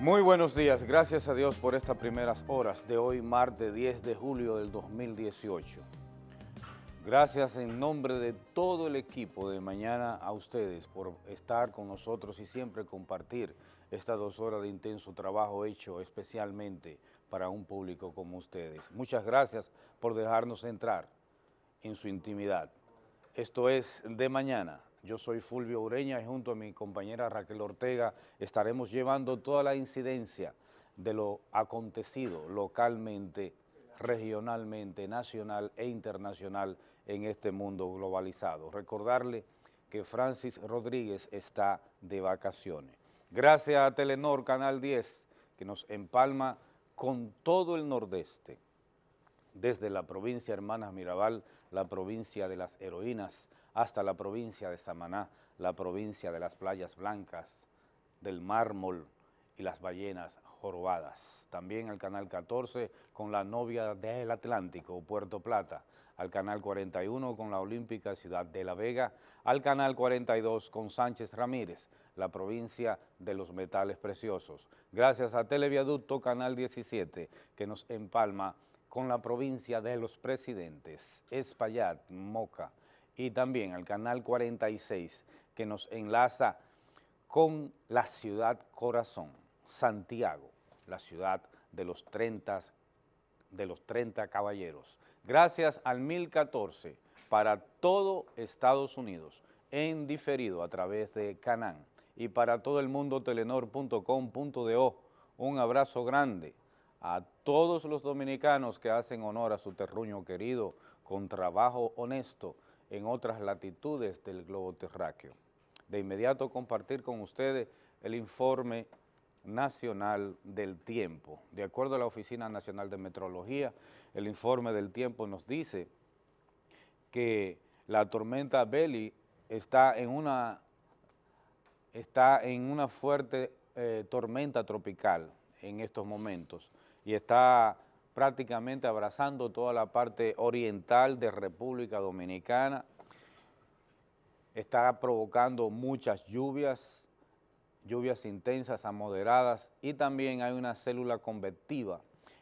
Muy buenos días, gracias a Dios por estas primeras horas de hoy, martes 10 de julio del 2018. Gracias en nombre de todo el equipo de mañana a ustedes por estar con nosotros y siempre compartir estas dos horas de intenso trabajo hecho especialmente para un público como ustedes. Muchas gracias por dejarnos entrar en su intimidad. Esto es De Mañana. Yo soy Fulvio Ureña y junto a mi compañera Raquel Ortega estaremos llevando toda la incidencia de lo acontecido localmente, regionalmente, nacional e internacional en este mundo globalizado. Recordarle que Francis Rodríguez está de vacaciones. Gracias a Telenor Canal 10 que nos empalma con todo el nordeste, desde la provincia Hermanas Mirabal, la provincia de las heroínas, hasta la provincia de Samaná, la provincia de las playas blancas, del mármol y las ballenas jorobadas. También al Canal 14 con la novia del Atlántico, Puerto Plata, al Canal 41 con la Olímpica Ciudad de La Vega, al Canal 42 con Sánchez Ramírez, la provincia de los metales preciosos. Gracias a Televiaducto Canal 17 que nos empalma con la provincia de los presidentes, Espaillat, Moca, y también al Canal 46 que nos enlaza con la ciudad corazón, Santiago, la ciudad de los 30, de los 30 caballeros. Gracias al 1014 para todo Estados Unidos, en diferido a través de Canán y para todo el mundo telenor.com.do. Un abrazo grande a todos los dominicanos que hacen honor a su terruño querido con trabajo honesto en otras latitudes del globo terráqueo. De inmediato compartir con ustedes el informe nacional del tiempo. De acuerdo a la Oficina Nacional de Metrología, el informe del tiempo nos dice que la tormenta Belly está en una, está en una fuerte eh, tormenta tropical en estos momentos y está prácticamente abrazando toda la parte oriental de República Dominicana, está provocando muchas lluvias, lluvias intensas a moderadas y también hay una célula convectiva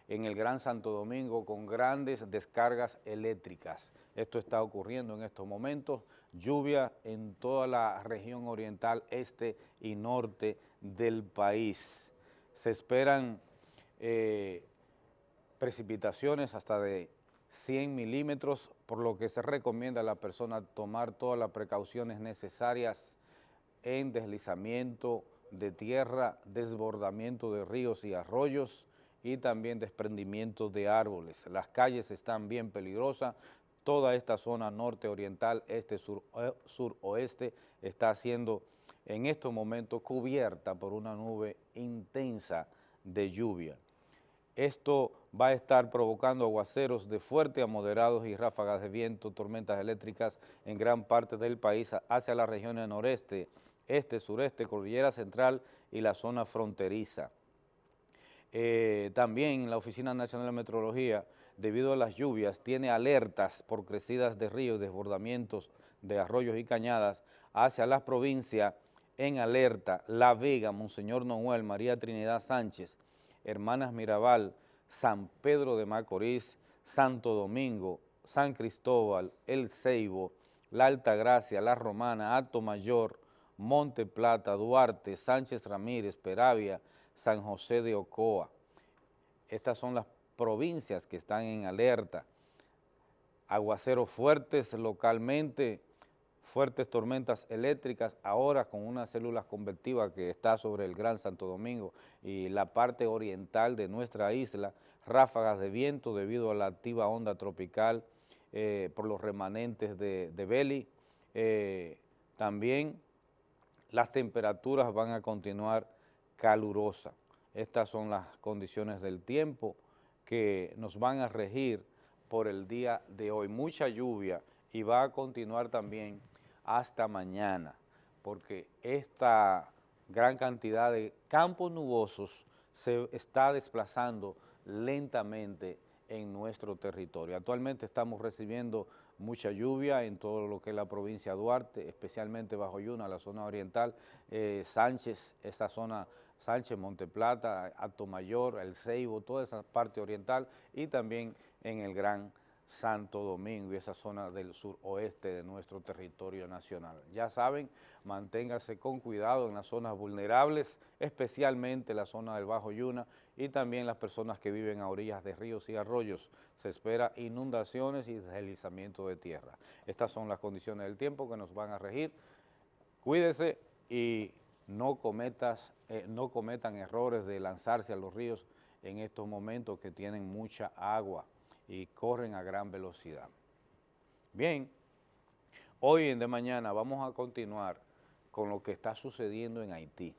en el Gran Santo Domingo con grandes descargas eléctricas. Esto está ocurriendo en estos momentos, lluvia en toda la región oriental, este y norte del país. Se esperan eh, precipitaciones hasta de 100 milímetros, por lo que se recomienda a la persona tomar todas las precauciones necesarias en deslizamiento de tierra, desbordamiento de ríos y arroyos y también desprendimiento de árboles. Las calles están bien peligrosas, toda esta zona norte oriental, este sur, eh, suroeste está siendo en estos momentos cubierta por una nube intensa de lluvia. Esto va a estar provocando aguaceros de fuerte a moderados y ráfagas de viento, tormentas eléctricas en gran parte del país hacia las regiones noreste, este, sureste, cordillera central y la zona fronteriza. Eh, también la Oficina Nacional de Meteorología, debido a las lluvias, tiene alertas por crecidas de ríos, desbordamientos de arroyos y cañadas hacia las provincias en alerta La Vega, Monseñor Noel, María Trinidad Sánchez, Hermanas Mirabal, San Pedro de Macorís, Santo Domingo, San Cristóbal, El Ceibo, La Altagracia, La Romana, Alto Mayor, Monte Plata, Duarte, Sánchez Ramírez, Peravia, San José de Ocoa. Estas son las provincias que están en alerta. Aguaceros fuertes localmente, fuertes tormentas eléctricas, ahora con una célula convertiva que está sobre el Gran Santo Domingo y la parte oriental de nuestra isla, ráfagas de viento debido a la activa onda tropical eh, por los remanentes de, de Beli. Eh, también las temperaturas van a continuar calurosas. Estas son las condiciones del tiempo que nos van a regir por el día de hoy. Mucha lluvia y va a continuar también hasta mañana, porque esta gran cantidad de campos nubosos se está desplazando lentamente en nuestro territorio. Actualmente estamos recibiendo mucha lluvia en todo lo que es la provincia de Duarte, especialmente bajo Yuna, la zona oriental, eh, Sánchez, esta zona Sánchez, Monteplata, Mayor, El Ceibo, toda esa parte oriental y también en el Gran Santo Domingo y esa zona del suroeste de nuestro territorio nacional. Ya saben, manténgase con cuidado en las zonas vulnerables, especialmente la zona del Bajo Yuna y también las personas que viven a orillas de ríos y arroyos. Se espera inundaciones y deslizamiento de tierra. Estas son las condiciones del tiempo que nos van a regir. Cuídese y no, cometas, eh, no cometan errores de lanzarse a los ríos en estos momentos que tienen mucha agua y corren a gran velocidad. Bien, hoy en de mañana vamos a continuar con lo que está sucediendo en Haití,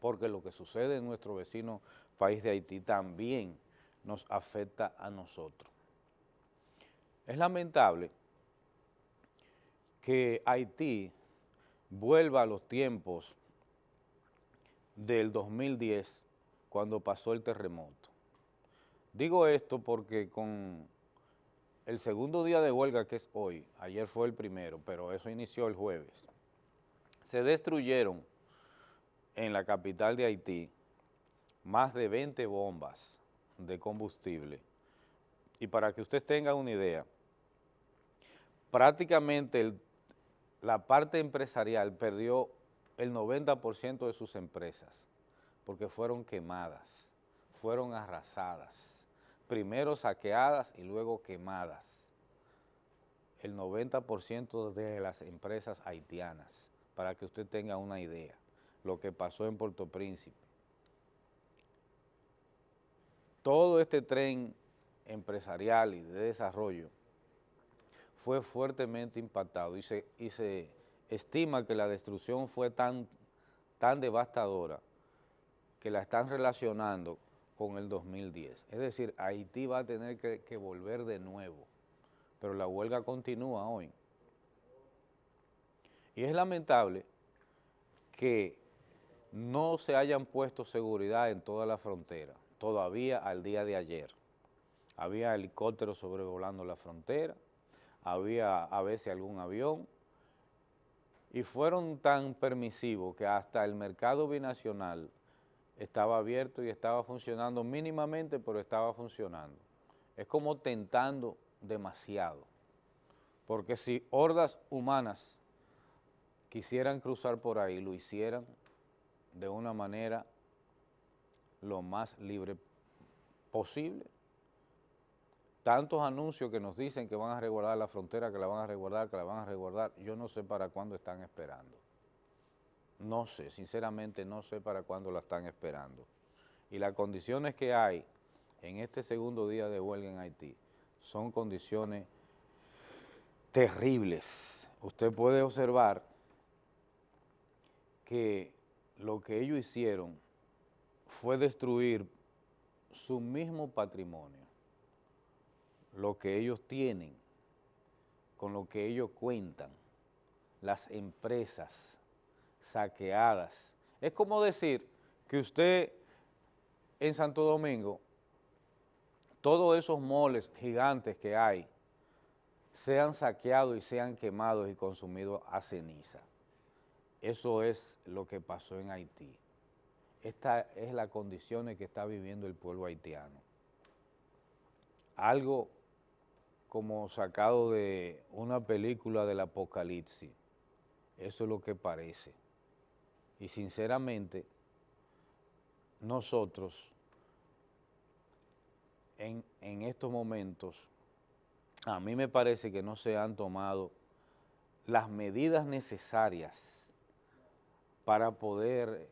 porque lo que sucede en nuestro vecino país de Haití también nos afecta a nosotros. Es lamentable que Haití vuelva a los tiempos del 2010 cuando pasó el terremoto. Digo esto porque con el segundo día de huelga que es hoy, ayer fue el primero, pero eso inició el jueves, se destruyeron en la capital de Haití más de 20 bombas de combustible. Y para que usted tenga una idea, prácticamente la parte empresarial perdió el 90% de sus empresas porque fueron quemadas, fueron arrasadas primero saqueadas y luego quemadas. El 90% de las empresas haitianas, para que usted tenga una idea, lo que pasó en Puerto Príncipe. Todo este tren empresarial y de desarrollo fue fuertemente impactado y se, y se estima que la destrucción fue tan, tan devastadora que la están relacionando con el 2010. Es decir, Haití va a tener que, volver de nuevo, pero la huelga continúa hoy. Y es lamentable que no se hayan puesto seguridad en toda la frontera, todavía al día de ayer. Había helicópteros sobrevolando la frontera, había a veces algún avión, y fueron tan permisivos que hasta el mercado binacional estaba abierto y estaba funcionando mínimamente, pero estaba funcionando. Es como tentando demasiado, porque si hordas humanas quisieran cruzar por ahí, lo hicieran de una manera lo más libre posible. Tantos anuncios que nos dicen que van a resguardar la frontera, que la van a resguardar, que la van a resguardar, yo no sé para cuándo están esperando. No sé, sinceramente no sé para cuándo la están esperando. Y las condiciones que hay en este segundo día de huelga en Haití son condiciones terribles. Usted puede observar que lo que ellos hicieron fue destruir su mismo patrimonio, lo que ellos tienen, con lo que ellos cuentan, las empresas, saqueadas. Es como decir que usted en Santo Domingo, todos esos moles gigantes que hay, sean saqueados y sean quemados y consumidos a ceniza. Eso es lo que pasó en Haití. Esta es la condición en que está viviendo el pueblo haitiano. Algo como sacado de una película del apocalipsis. Eso es lo que parece. Y sinceramente, nosotros en, en estos momentos, a mí me parece que no se han tomado las medidas necesarias para poder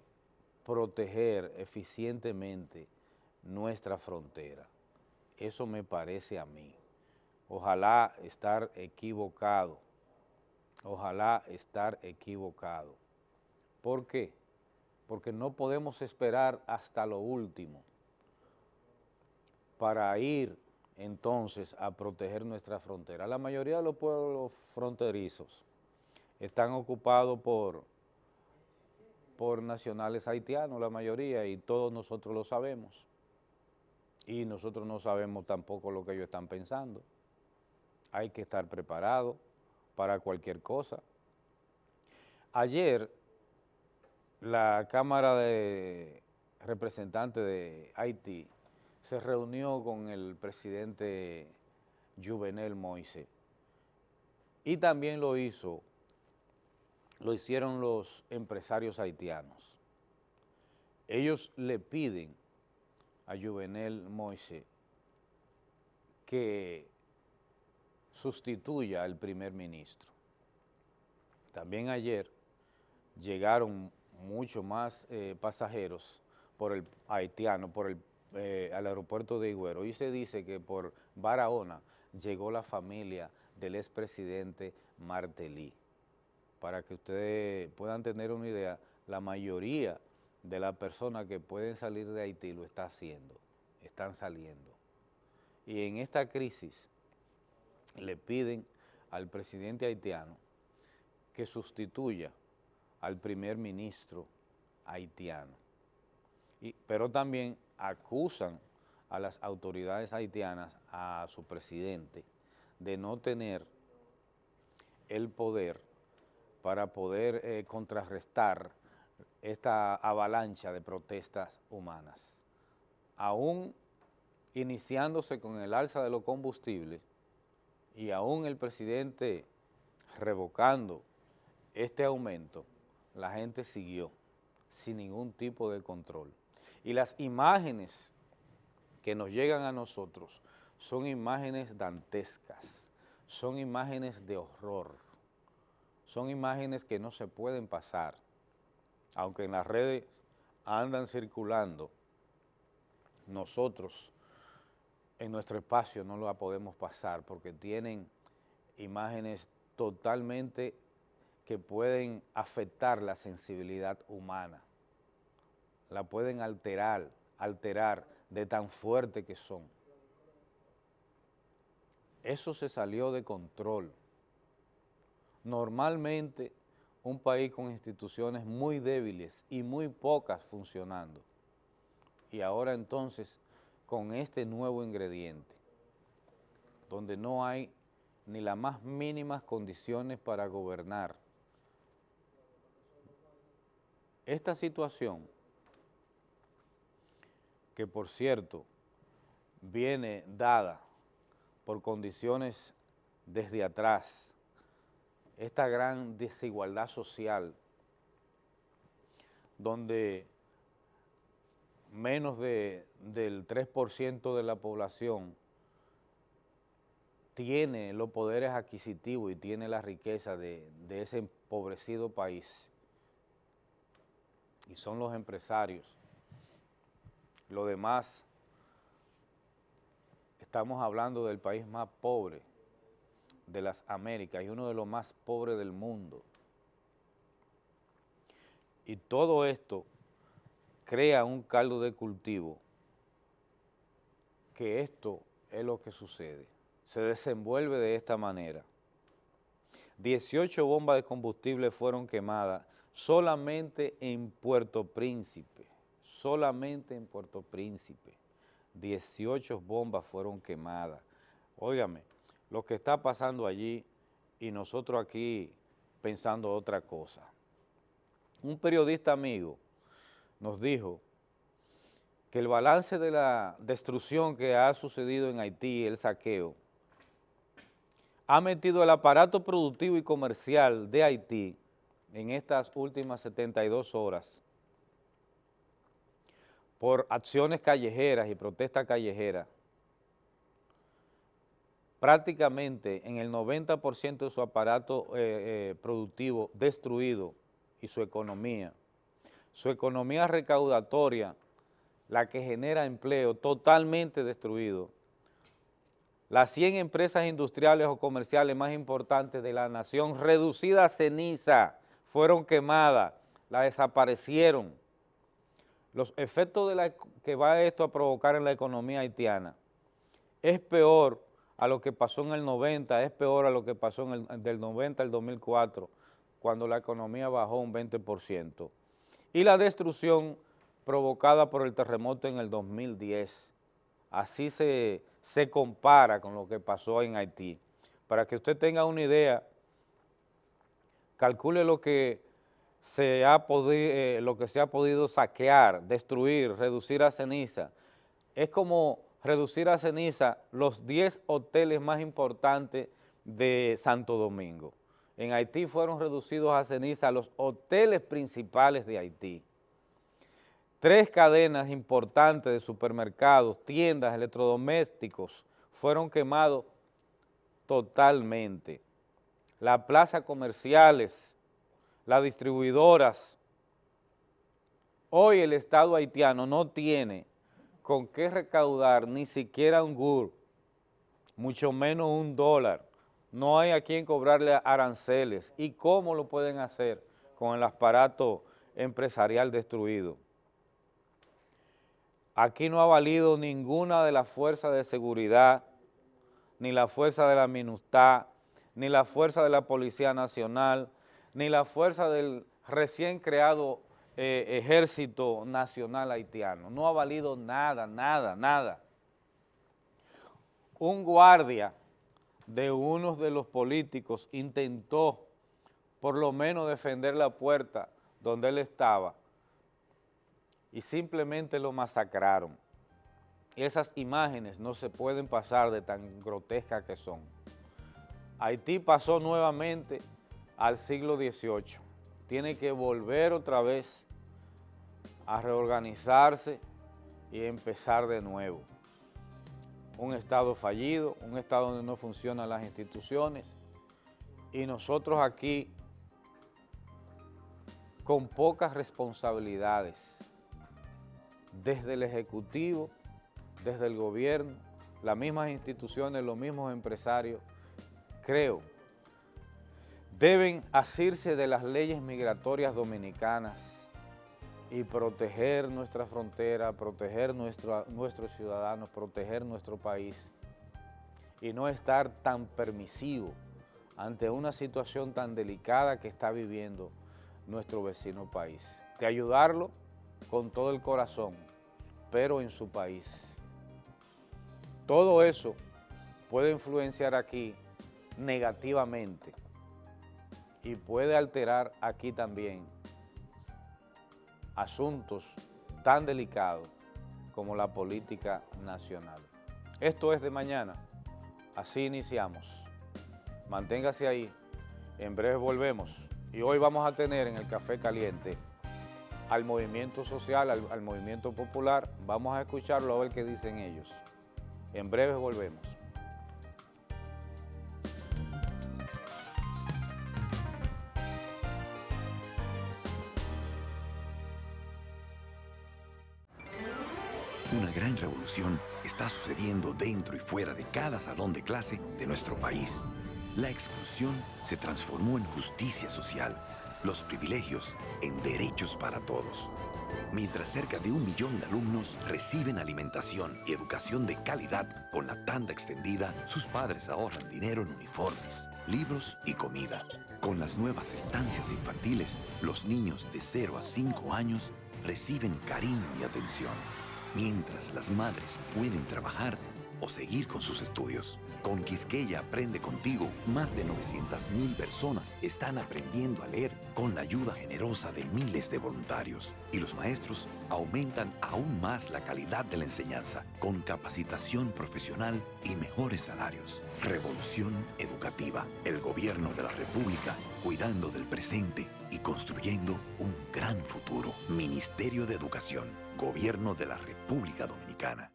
proteger eficientemente nuestra frontera. Eso me parece a mí. Ojalá estar equivocado. Ojalá estar equivocado. ¿Por qué? Porque no podemos esperar hasta lo último para ir entonces a proteger nuestra frontera. La mayoría de los pueblos fronterizos están ocupados por, por nacionales haitianos, la mayoría, y todos nosotros lo sabemos. Y nosotros no sabemos tampoco lo que ellos están pensando. Hay que estar preparado para cualquier cosa. Ayer la Cámara de Representantes de Haití se reunió con el presidente Juvenel Moise y también lo hizo, lo hicieron los empresarios haitianos. Ellos le piden a Juvenel Moise que sustituya al primer ministro. También ayer llegaron mucho más eh, pasajeros por el haitiano, por el eh, al aeropuerto de Higüero y se dice que por Barahona llegó la familia del expresidente Martelly. Para que ustedes puedan tener una idea, la mayoría de las personas que pueden salir de Haití lo está haciendo, están saliendo. Y en esta crisis le piden al presidente haitiano que sustituya al primer ministro haitiano. Pero también acusan a las autoridades haitianas, a su presidente, de no tener el poder para poder eh, contrarrestar esta avalancha de protestas humanas. Aún iniciándose con el alza de los combustibles y aún el presidente revocando este aumento, la gente siguió sin ningún tipo de control. Y las imágenes que nos llegan a nosotros son imágenes dantescas, son imágenes de horror, son imágenes que no se pueden pasar, aunque en las redes andan circulando, nosotros en nuestro espacio no la podemos pasar porque tienen imágenes totalmente que pueden afectar la sensibilidad humana la pueden alterar, alterar de tan fuerte que son. Eso se salió de control. Normalmente un país con instituciones muy débiles y muy pocas funcionando. Y ahora entonces con este nuevo ingrediente, donde no hay ni las más mínimas condiciones para gobernar. Esta situación que por cierto viene dada por condiciones desde atrás, esta gran desigualdad social, donde menos de, del 3% de la población tiene los poderes adquisitivos y tiene la riqueza de, de ese empobrecido país, y son los empresarios, lo demás, estamos hablando del país más pobre de las Américas y uno de los más pobres del mundo. Y todo esto crea un caldo de cultivo que esto es lo que sucede. Se desenvuelve de esta manera. 18 bombas de combustible fueron quemadas solamente en Puerto Príncipe solamente en Puerto Príncipe, 18 bombas fueron quemadas. Óigame, lo que está pasando allí y nosotros aquí pensando otra cosa. Un periodista amigo nos dijo que el balance de la destrucción que ha sucedido en Haití, el saqueo, ha metido el aparato productivo y comercial de Haití en estas últimas 72 horas por acciones callejeras y protestas callejeras, prácticamente en el 90% de su aparato eh, eh, productivo destruido y su economía. Su economía recaudatoria, la que genera empleo, totalmente destruido. Las 100 empresas industriales o comerciales más importantes de la nación, reducidas a ceniza, fueron quemadas, la desaparecieron los efectos de que va esto a provocar en la economía haitiana es peor a lo que pasó en el 90, es peor a lo que pasó en el, del 90 al 2004, cuando la economía bajó un 20%. Y la destrucción provocada por el terremoto en el 2010. Así se, se compara con lo que pasó en Haití. Para que usted tenga una idea, calcule lo que se ha podido, eh, lo que se ha podido saquear, destruir, reducir a ceniza, es como reducir a ceniza los 10 hoteles más importantes de Santo Domingo. En Haití fueron reducidos a ceniza los hoteles principales de Haití. Tres cadenas importantes de supermercados, tiendas, electrodomésticos fueron quemados totalmente. Las plazas comerciales, las distribuidoras. Hoy el Estado haitiano no tiene con qué recaudar ni siquiera un GUR, mucho menos un dólar. No hay a quien cobrarle aranceles. ¿Y cómo lo pueden hacer con el aparato empresarial destruido? Aquí no ha valido ninguna de las fuerzas de seguridad, ni la fuerza de la MINUSTAH, ni la fuerza de la Policía Nacional, ni la fuerza del recién creado eh, Ejército Nacional Haitiano. No ha valido nada, nada, nada. Un guardia de uno de los políticos intentó por lo menos defender la puerta donde él estaba y simplemente lo masacraron. Esas imágenes no se pueden pasar de tan grotescas que son. Haití pasó nuevamente al siglo XVIII. Tiene que volver otra vez a reorganizarse y empezar de nuevo. Un Estado fallido, un Estado donde no funcionan las instituciones y nosotros aquí con pocas responsabilidades, desde el Ejecutivo, desde el gobierno, las mismas instituciones, los mismos empresarios, creo deben asirse de las leyes migratorias dominicanas y proteger nuestra frontera, proteger nuestro, nuestros ciudadanos, proteger nuestro país y no estar tan permisivo ante una situación tan delicada que está viviendo nuestro vecino país. De ayudarlo con todo el corazón, pero en su país. Todo eso puede influenciar aquí negativamente y puede alterar aquí también asuntos tan delicados como la política nacional. Esto es de mañana, así iniciamos. Manténgase ahí, en breve volvemos y hoy vamos a tener en el Café Caliente al movimiento social, al, movimiento popular, vamos a escucharlo a ver qué dicen ellos. En breve volvemos. Está sucediendo dentro y fuera de cada salón de clase de nuestro país. La exclusión se transformó en justicia social, los privilegios en derechos para todos. Mientras cerca de un millón de alumnos reciben alimentación y educación de calidad con la tanda extendida, sus padres ahorran dinero en uniformes, libros y comida. Con las nuevas estancias infantiles, los niños de 0 a 5 años reciben cariño y atención mientras las madres pueden trabajar o seguir con sus estudios. Con Quisqueya Aprende Contigo, más de 900.000 personas están aprendiendo a leer con la ayuda generosa de miles de voluntarios. Y los maestros aumentan aún más la calidad de la enseñanza con capacitación profesional y mejores salarios. Revolución educativa. El gobierno de la República cuidando del presente y construyendo un gran futuro. Ministerio de Educación. Gobierno de la República Dominicana.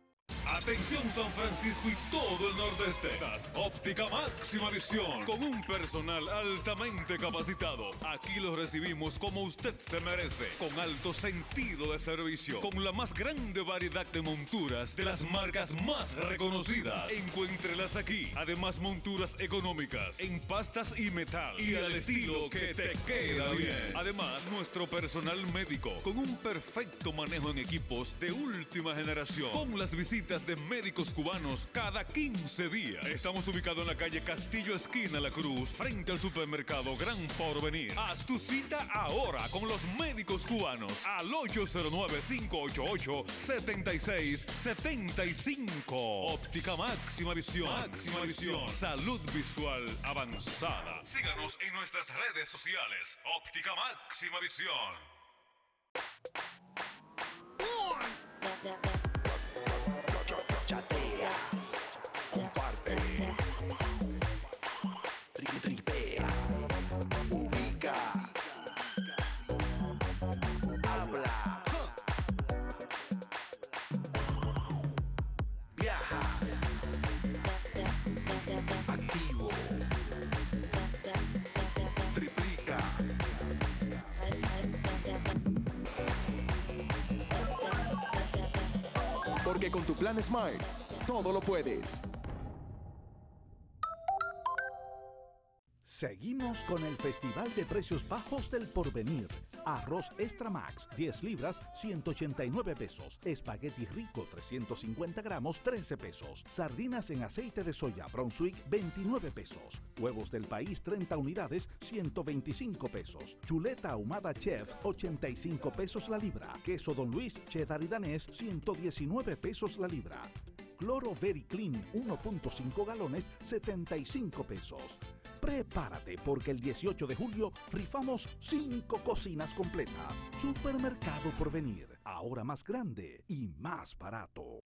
Atención San Francisco y todo el nordeste. Óptica máxima visión con un personal altamente capacitado. Aquí lo recibimos como usted se merece, con alto sentido de servicio, con la más grande variedad de monturas de las marcas más reconocidas. Encuéntrelas aquí. Además monturas económicas en pastas y metal y al estilo que te queda bien. Además nuestro personal médico con un perfecto manejo en equipos de última generación, con las visitas de médicos cubanos cada 15 días. Estamos ubicados en la calle Castillo Esquina La Cruz, frente al supermercado Gran Porvenir. Haz tu cita ahora con los médicos cubanos al 809-588-7675. Óptica máxima visión. Máxima visión. Salud visual avanzada. Síganos en nuestras redes sociales. Óptica máxima visión. Chatea, Con tu plan Smart, todo lo puedes. Seguimos con el Festival de Precios Bajos del Porvenir. Arroz Extra Max, 10 libras, 189 pesos. Espagueti Rico, 350 gramos, 13 pesos. Sardinas en aceite de soya Brunswick, 29 pesos. Huevos del país, 30 unidades, 125 pesos. Chuleta ahumada Chef, 85 pesos la libra. Queso Don Luis, cheddar y danés, 119 pesos la libra. Cloro Very Clean 1.5 galones 75 pesos. Prepárate porque el 18 de julio rifamos 5 cocinas completas. Supermercado por venir, ahora más grande y más barato.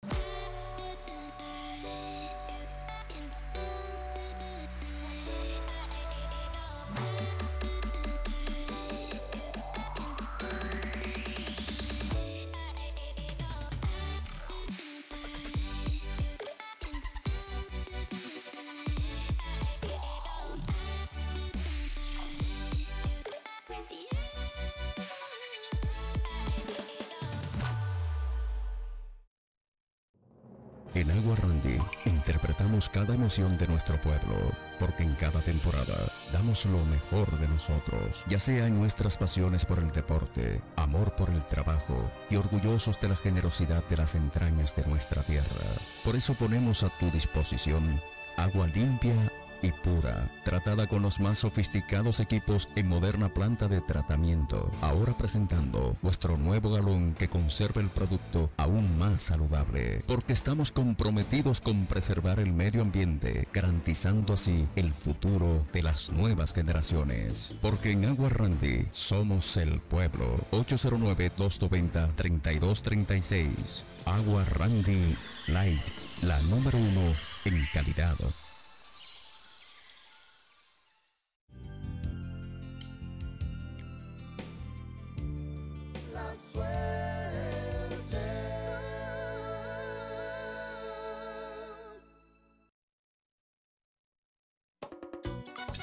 Cada emoción de nuestro pueblo, porque en cada temporada damos lo mejor de nosotros, ya sea en nuestras pasiones por el deporte, amor por el trabajo y orgullosos de la generosidad de las entrañas de nuestra tierra. Por eso ponemos a tu disposición agua limpia y pura, tratada con los más sofisticados equipos en moderna planta de tratamiento. Ahora presentando vuestro nuevo galón que conserva el producto aún más saludable, porque estamos comprometidos con preservar el medio ambiente, garantizando así el futuro de las nuevas generaciones. Porque en Agua Randy somos el pueblo. 809-290-3236. Agua Randy Light, la número uno en calidad.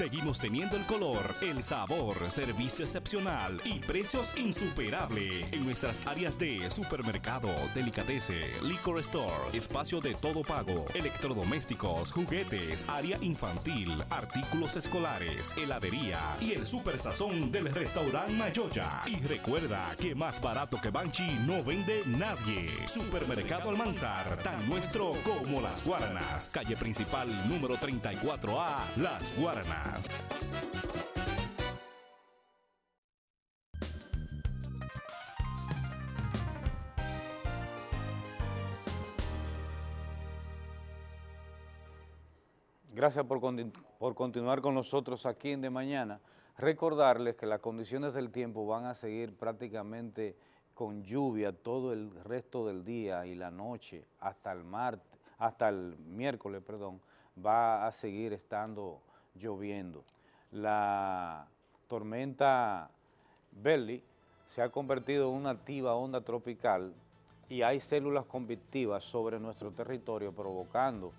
Seguimos teniendo el color, el sabor, servicio excepcional y precios insuperables en nuestras áreas de supermercado, delicatese, liquor store, espacio de todo pago, electrodomésticos, juguetes, área infantil, artículos escolares, heladería y el super sazón del restaurante Mayoya. Y recuerda que más barato que Banchi no vende nadie. Supermercado Almanzar, tan nuestro como las Guaranas. Calle principal número 34A, Las Guaranas. Gracias por, por continuar con nosotros aquí en De Mañana. Recordarles que las condiciones del tiempo van a seguir prácticamente con lluvia todo el resto del día y la noche hasta el martes, hasta el miércoles, perdón, va a seguir estando lloviendo. La tormenta Belly se ha convertido en una activa onda tropical y hay células convictivas sobre nuestro territorio provocando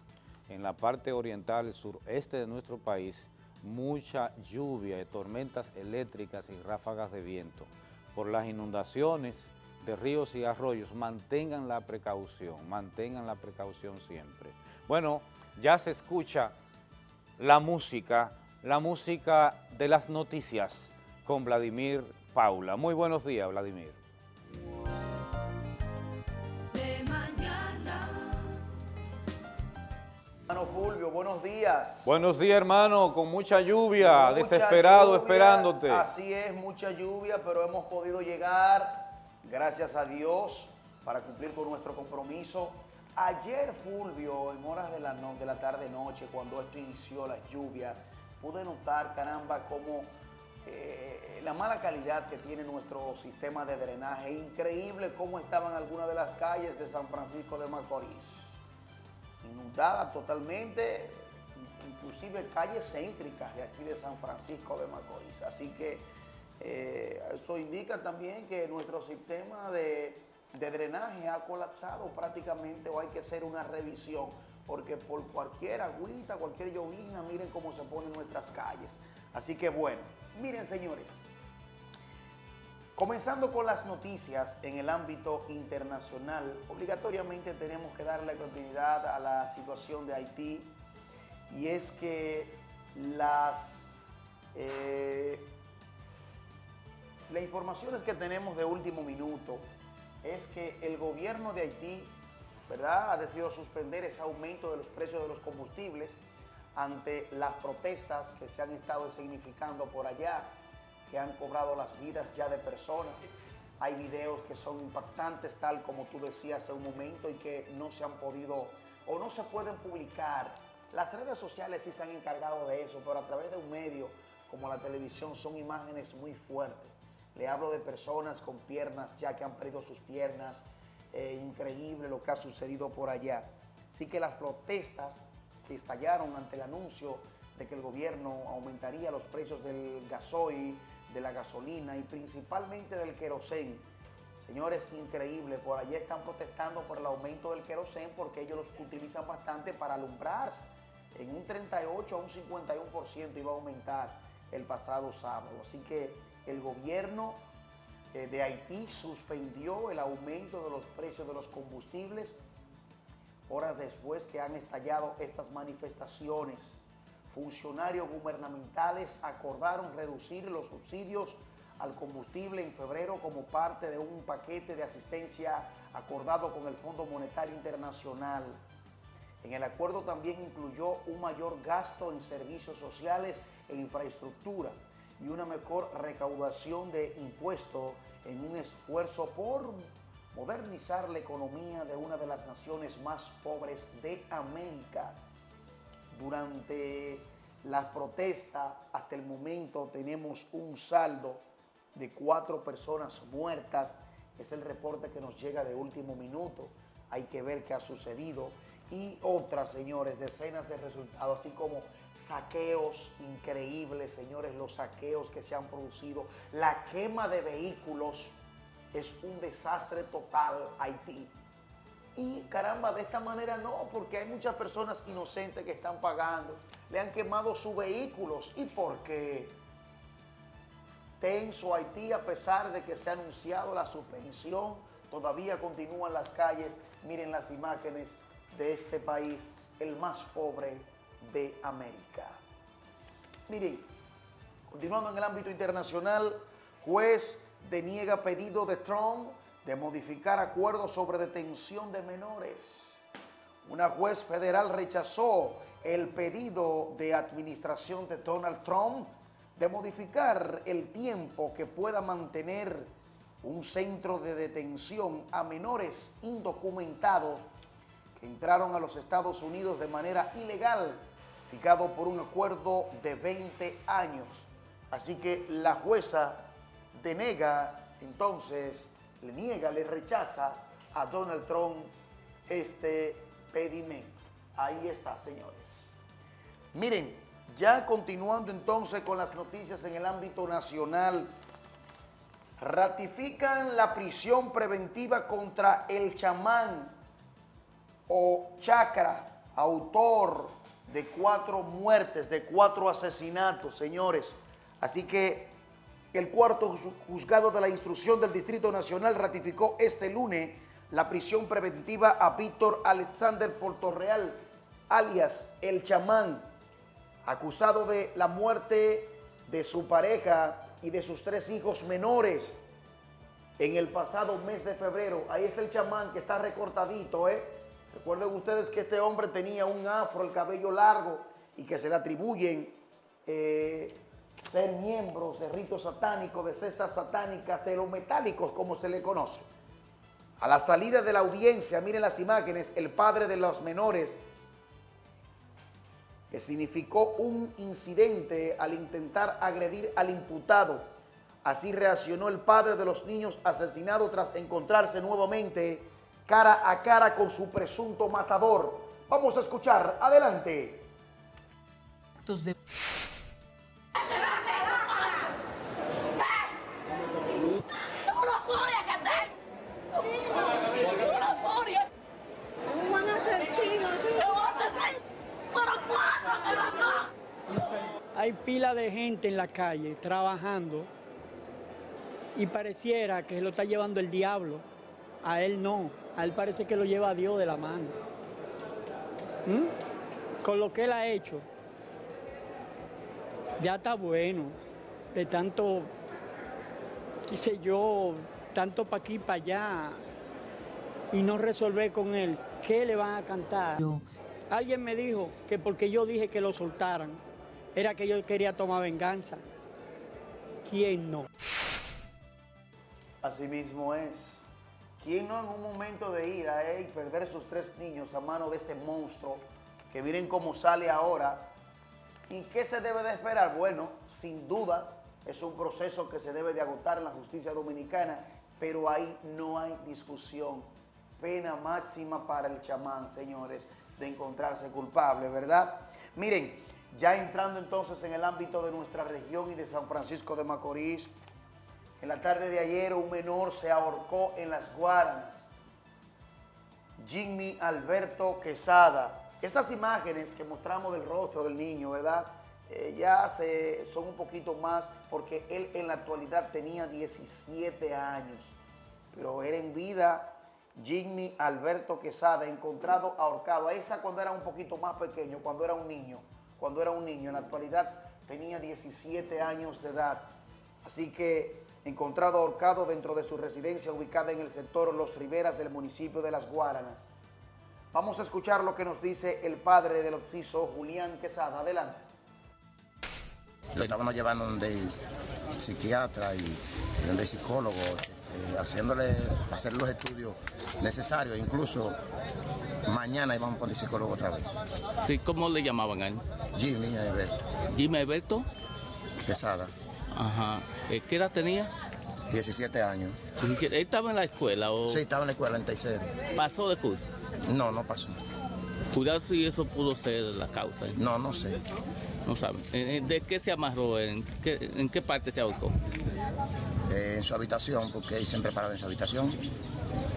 en la parte oriental y sureste de nuestro país mucha lluvia, tormentas eléctricas y ráfagas de viento. Por las inundaciones de ríos y arroyos, mantengan la precaución, mantengan la precaución siempre. Bueno, ya se escucha la música, la música de las noticias con Vladimir Paula. Muy buenos días, Vladimir. De mañana Hermano Fulvio, buenos días. Buenos días, hermano, con mucha lluvia, desesperado esperándote. Así es, mucha lluvia, pero hemos podido llegar, gracias a Dios, para cumplir con nuestro compromiso. Ayer, Fulvio, en horas de la, de la tarde-noche, cuando esto inició las lluvias, pude notar, caramba, cómo eh, la mala calidad que tiene nuestro sistema de drenaje. Increíble cómo estaban algunas de las calles de San Francisco de Macorís. Inundadas totalmente, inclusive calles céntricas de aquí de San Francisco de Macorís. Así que eh, eso indica también que nuestro sistema de, de drenaje ha colapsado prácticamente o hay que hacer una revisión porque por cualquier agüita, cualquier llovina, miren cómo se ponen nuestras calles. Así que bueno, miren señores, comenzando con las noticias en el ámbito internacional, obligatoriamente tenemos que darle continuidad a la situación de Haití y es que las, eh, las informaciones que tenemos de último minuto es que el gobierno de Haití ¿verdad? ha decidido suspender ese aumento de los precios de los combustibles ante las protestas que se han estado significando por allá, que han cobrado las vidas ya de personas. Hay videos que son impactantes, tal como tú decías hace un momento, y que no se han podido o no se pueden publicar. Las redes sociales sí se han encargado de eso, pero a través de un medio como la televisión son imágenes muy fuertes. Le hablo de personas con piernas ya que han perdido sus piernas. Eh, increíble lo que ha sucedido por allá. Así que las protestas que estallaron ante el anuncio de que el gobierno aumentaría los precios del gasoil, de la gasolina y principalmente del querosén. Señores, increíble, por allí están protestando por el aumento del querosén porque ellos los utilizan bastante para alumbrarse. En un 38 a un 51% iba a aumentar el pasado sábado. Así que el gobierno eh, de Haití suspendió el aumento de los precios de los combustibles horas después que han estallado estas manifestaciones. Funcionarios gubernamentales acordaron reducir los subsidios al combustible en febrero como parte de un paquete de asistencia acordado con el Fondo Monetario Internacional. En el acuerdo también incluyó un mayor gasto en servicios sociales e infraestructura y una mejor recaudación de impuestos en un esfuerzo por modernizar la economía de una de las naciones más pobres de América. Durante las protestas, hasta el momento tenemos un saldo de cuatro personas muertas. Es el reporte que nos llega de último minuto. Hay que ver qué ha sucedido. Y otras, señores, decenas de resultados, así como saqueos increíbles, señores, los saqueos que se han producido, la quema de vehículos es un desastre total Haití. Y caramba, de esta manera no, porque hay muchas personas inocentes que están pagando, le han quemado sus vehículos. ¿Y por qué? Tenso Haití, a pesar de que se ha anunciado la suspensión, todavía continúan las calles. Miren las imágenes de este país, el más pobre de América. Miren, continuando en el ámbito internacional, juez deniega pedido de Trump de modificar acuerdos sobre detención de menores. Una juez federal rechazó el pedido de administración de Donald Trump de modificar el tiempo que pueda mantener un centro de detención a menores indocumentados que entraron a los Estados Unidos de manera ilegal, fijado por un acuerdo de 20 años. Así que la jueza denega, entonces, le niega, le rechaza a Donald Trump este pedimento. Ahí está, señores. Miren, ya continuando entonces con las noticias en el ámbito nacional, ratifican la prisión preventiva contra el chamán o chakra, autor de cuatro muertes, de cuatro asesinatos, señores. Así que el cuarto juzgado de la instrucción del Distrito Nacional ratificó este lunes la prisión preventiva a Víctor Alexander Portorreal, alias El Chamán, acusado de la muerte de su pareja y de sus tres hijos menores en el pasado mes de febrero. Ahí está el chamán que está recortadito, ¿eh? Recuerden ustedes que este hombre tenía un afro, el cabello largo, y que se le atribuyen eh, ser miembros de ritos satánicos, de cestas satánicas, de los metálicos, como se le conoce. A la salida de la audiencia, miren las imágenes, el padre de los menores, que significó un incidente al intentar agredir al imputado. Así reaccionó el padre de los niños asesinados tras encontrarse nuevamente cara a cara con su presunto matador. Vamos a escuchar, adelante. Hay pila de gente en la calle trabajando y pareciera que lo está llevando el diablo. A él no, a él parece que lo lleva a Dios de la mano. ¿Mm? Con lo que él ha hecho, ya está bueno, de tanto, qué sé yo, tanto para aquí, para allá, y no resolver con él, ¿qué le van a cantar? Alguien me dijo que porque yo dije que lo soltaran, era que yo quería tomar venganza. ¿Quién no? Así mismo es. ¿Quién no en un momento de ira eh, y perder sus tres niños a mano de este monstruo, que miren cómo sale ahora? ¿Y qué se debe de esperar? Bueno, sin duda es un proceso que se debe de agotar en la justicia dominicana, pero ahí no hay discusión. Pena máxima para el chamán, señores, de encontrarse culpable, ¿verdad? Miren, ya entrando entonces en el ámbito de nuestra región y de San Francisco de Macorís, en la tarde de ayer un menor se ahorcó en las Guaranas. Jimmy Alberto Quesada. Estas imágenes que mostramos del rostro del niño, ¿verdad? Eh, ya se, son un poquito más porque él en la actualidad tenía 17 años, pero era en vida Jimmy Alberto Quesada, encontrado ahorcado. Está cuando era un poquito más pequeño, cuando era un niño, cuando era un niño. En la actualidad tenía 17 años de edad. Así que encontrado ahorcado dentro de su residencia ubicada en el sector Los Riveras del municipio de Las Guaranas. Vamos a escuchar lo que nos dice el padre del occiso, Julián Quesada. Adelante. Lo estábamos llevando donde psiquiatra y donde psicólogo, eh, haciéndole hacer los estudios necesarios. Incluso mañana íbamos por el psicólogo otra vez. Sí, ¿cómo le llamaban a él? Jimmy Alberto. Jimmy Alberto. Quesada. Ajá. Eh, ¿Qué edad tenía? 17 años. ¿Él estaba en la escuela o...? Sí, estaba en la escuela en tercero. ¿Pasó de curso? No, no pasó. Cuidado si eso pudo ser la causa. ¿eh? No, no sé. No sabe. Eh, ¿De qué se amarró? ¿En qué, en qué parte se ahorcó? Eh, en su habitación, porque él siempre paraba en su habitación.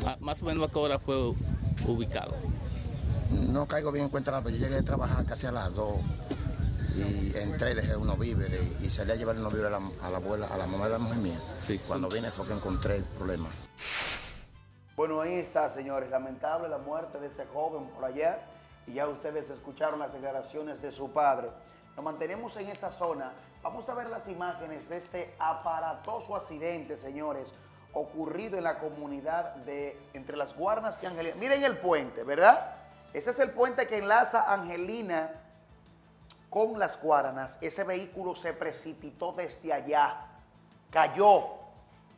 Ah, más o menos a qué hora fue ubicado. No caigo bien en cuenta pero yo llegué a trabajar casi a las 2 y entré, dejé unos víveres y salí a llevar unos víveres a la, a la abuela, a la mamá de la mujer mía. Sí, Cuando vine fue que encontré el problema. Bueno, ahí está, señores. Lamentable la muerte de ese joven por allá. Y ya ustedes escucharon las declaraciones de su padre. Nos mantenemos en esa zona. Vamos a ver las imágenes de este aparatoso accidente, señores, ocurrido en la comunidad de entre las Guarnas y Angelina. Miren el puente, ¿verdad? Ese es el puente que enlaza Angelina con las Guaranas. Ese vehículo se precipitó desde allá, cayó.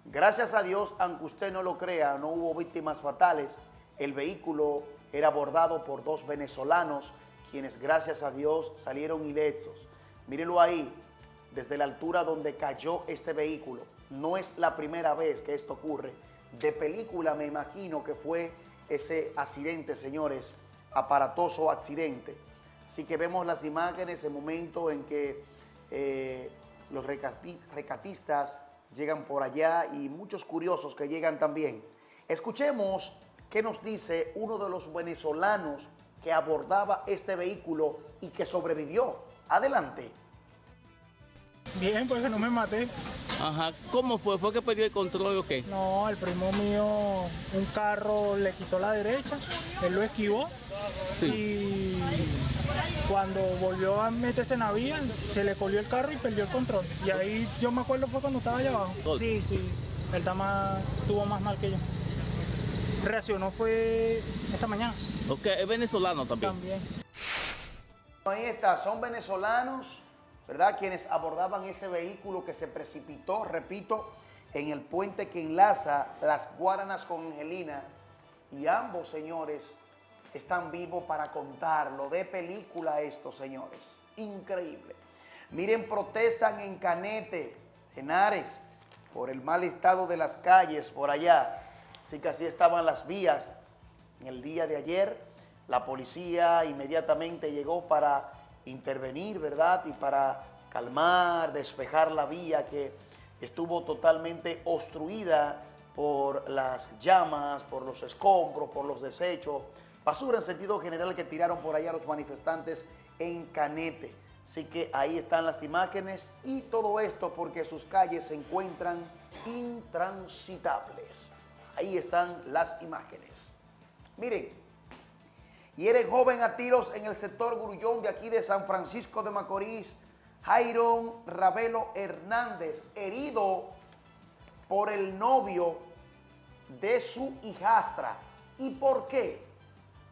Gracias a Dios, aunque usted no lo crea, no hubo víctimas fatales. El vehículo era abordado por dos venezolanos, quienes gracias a Dios salieron ilesos. Mírenlo ahí, desde la altura donde cayó este vehículo. No es la primera vez que esto ocurre. De película me imagino que fue ese accidente, señores, aparatoso accidente. Así que vemos las imágenes, el momento en que eh, los recati recatistas llegan por allá y muchos curiosos que llegan también. Escuchemos qué nos dice uno de los venezolanos que abordaba este vehículo y que sobrevivió. Adelante. Bien, pues que no me maté. Ajá, ¿cómo fue? ¿Fue que perdió el control o qué? No, el primo mío, un carro le quitó la derecha, él lo esquivó y cuando volvió a meterse en la vía, se le colió el carro y perdió el control. Y ahí yo me acuerdo fue cuando estaba allá abajo. Sí, sí, él está más, tuvo más mal que yo. reaccionó fue esta mañana. Ok, es venezolano también. También. Ahí está, son venezolanos, ¿verdad? Quienes abordaban ese vehículo que se precipitó, repito, en el puente que enlaza las Guaranas con Angelina. Y ambos señores están vivos para contarlo. De película esto, señores. Increíble. Miren, protestan en Canete, en Ares, por el mal estado de las calles por allá. Así que así estaban las vías en el día de ayer. La policía inmediatamente llegó para intervenir, ¿verdad? Y para calmar, despejar la vía que estuvo totalmente obstruida por las llamas, por los escombros, por los desechos, basura en sentido general que tiraron por allá los manifestantes en Canete. Así que ahí están las imágenes y todo esto porque sus calles se encuentran intransitables. Ahí están las imágenes. Miren, y eres joven a tiros en el sector Grullón de aquí de San Francisco de Macorís, Jairon Ravelo Hernández, herido por el novio de su hijastra. ¿Y por qué?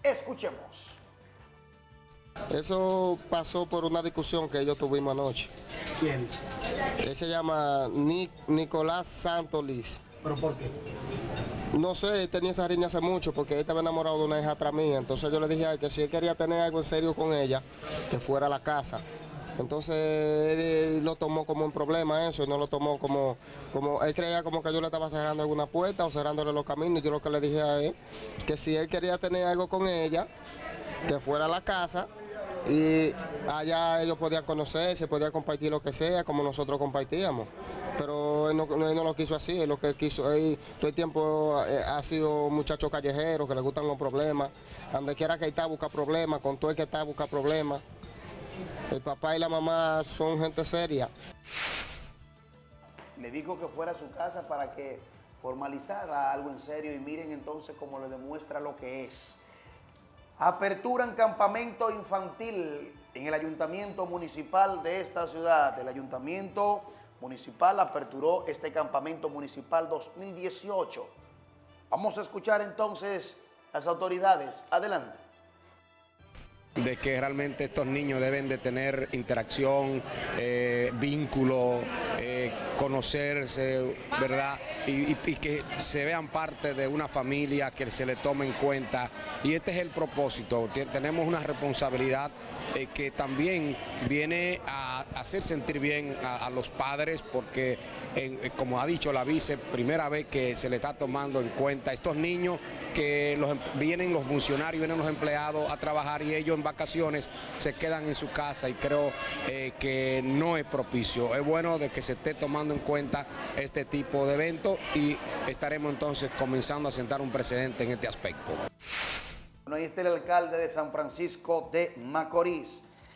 Escuchemos. Eso pasó por una discusión que ellos tuvimos anoche. ¿Quién? Él se llama Nicolás Santos Liz. ¿Pero por qué? No sé, tenía esa riña hace mucho porque él estaba enamorado de una hija atrás mía. Entonces yo le dije a él que si él quería tener algo en serio con ella, que fuera a la casa. Entonces él lo tomó como un problema eso, y no lo tomó como, como, él creía como que yo le estaba cerrando alguna puerta o cerrándole los caminos. Yo lo que le dije a él, que si él quería tener algo con ella, que fuera a la casa y allá ellos podían conocerse, podían compartir lo que sea, como nosotros compartíamos. Pero él no, lo quiso así, él lo que quiso, todo el tiempo eh, ha sido muchacho callejero, que le gustan los problemas, donde quiera que está busca problemas, con todo el que está busca problemas. El papá y la mamá son gente seria. Le dijo que fuera a su casa para que formalizara algo en serio y miren entonces cómo le demuestra lo que es. Aperturan campamento infantil en el ayuntamiento municipal de esta ciudad. El ayuntamiento municipal aperturó este campamento municipal 2018. Vamos a escuchar entonces las autoridades. Adelante de que realmente estos niños deben de tener interacción, eh, vínculo, eh, conocerse, ¿verdad? Y, que se vean parte de una familia, que se le tome en cuenta. Y este es el propósito. Tenemos una responsabilidad eh, que también viene a hacer sentir bien a, los padres, porque, como ha dicho la vice, primera vez que se le está tomando en cuenta estos niños que los, em, vienen los funcionarios, vienen los empleados a trabajar y ellos en vacaciones se quedan en su casa y creo eh, que no es propicio. Es bueno de que se esté tomando en cuenta este tipo de eventos y estaremos entonces comenzando a sentar un precedente en este aspecto. Bueno, ahí está el alcalde de San Francisco de Macorís.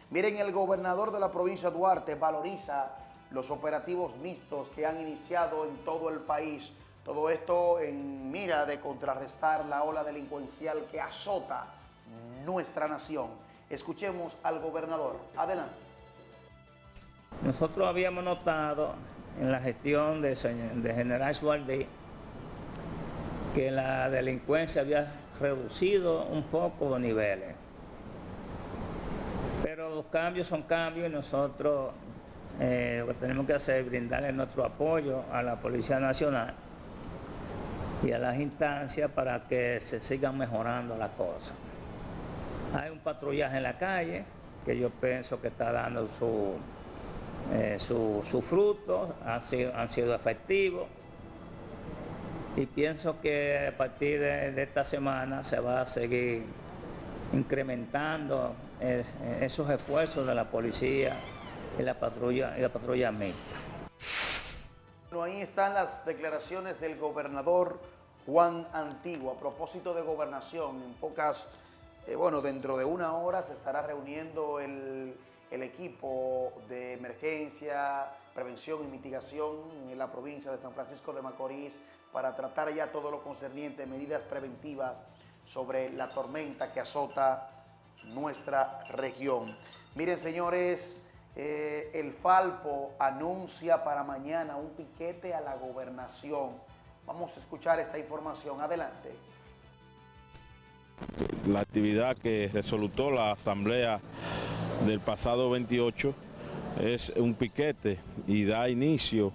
Miren, el gobernador de la provincia Duarte valoriza los operativos mixtos que han iniciado en todo el país todo esto en mira de contrarrestar la ola delincuencial que azota nuestra nación. Escuchemos al gobernador. Adelante. Nosotros habíamos notado en la gestión de, General Suárez que la delincuencia había reducido un poco los niveles. Pero los cambios son cambios y nosotros eh, lo que tenemos que hacer es brindarle nuestro apoyo a la Policía Nacional y a las instancias para que se sigan mejorando las cosas. Hay un patrullaje en la calle que yo pienso que está dando su, eh, su, frutos, han sido, han sido efectivos y pienso que a partir de, esta semana se va a seguir incrementando esos esfuerzos de la policía y la patrulla y la patrulla. Bueno, ahí están las declaraciones del gobernador Juan Antiguo. A propósito de gobernación, en pocas, eh, bueno, dentro de una hora se estará reuniendo el, el equipo de emergencia, prevención y mitigación en la provincia de San Francisco de Macorís para tratar ya todo lo concerniente, medidas preventivas sobre la tormenta que azota nuestra región. Miren, señores, eh, el Falpo anuncia para mañana un piquete a la gobernación. Vamos a escuchar esta información. Adelante. La actividad que resolutó la asamblea del pasado 28 es un piquete y da inicio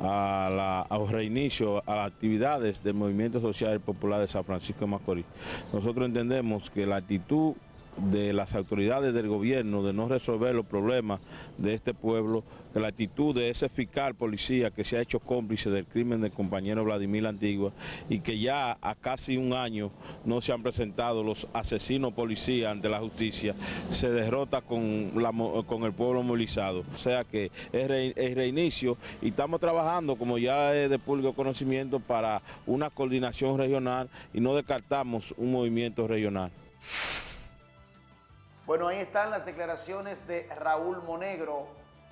a la, reinicio a las actividades del Movimiento Social Popular de San Francisco de Macorís. Nosotros entendemos que la actitud de las autoridades del gobierno de no resolver los problemas de este pueblo, que la actitud de ese fiscal policía que se ha hecho cómplice del crimen del compañero Vladimir Antigua y que ya a casi un año no se han presentado los asesinos policías ante la justicia, se derrota con, la, con el pueblo movilizado. O sea que es, reinicio y estamos trabajando, como ya es de público conocimiento, para una coordinación regional y no descartamos un movimiento regional. Bueno, ahí están las declaraciones de Raúl Monegro,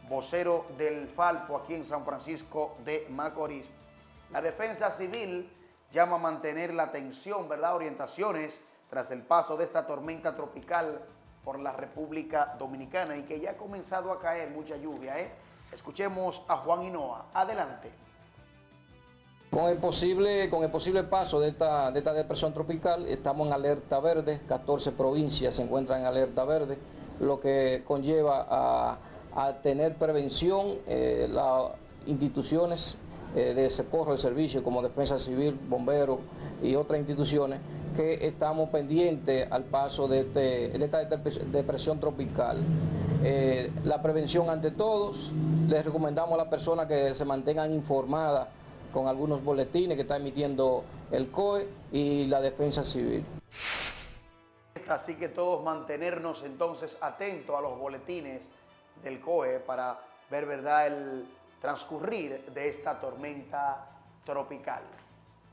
vocero del Falpo aquí en San Francisco de Macorís. La defensa civil llama a mantener la atención, ¿verdad? Orientaciones tras el paso de esta tormenta tropical por la República Dominicana y que ya ha comenzado a caer mucha lluvia, ¿eh? Escuchemos a Juan Hinoa. Adelante. Con el posible, con el posible paso de esta, de esta depresión tropical, estamos en alerta verde, 14 provincias se encuentran en alerta verde, lo que conlleva a, tener prevención eh, las instituciones eh, de socorro de servicio como Defensa Civil, Bomberos y otras instituciones que estamos pendientes al paso de, este, esta depresión tropical. Eh, la prevención ante todos, les recomendamos a las personas que se mantengan informadas con algunos boletines que está emitiendo el COE y la Defensa Civil. Así que todos mantenernos entonces atentos a los boletines del COE para ver verdad el transcurrir de esta tormenta tropical.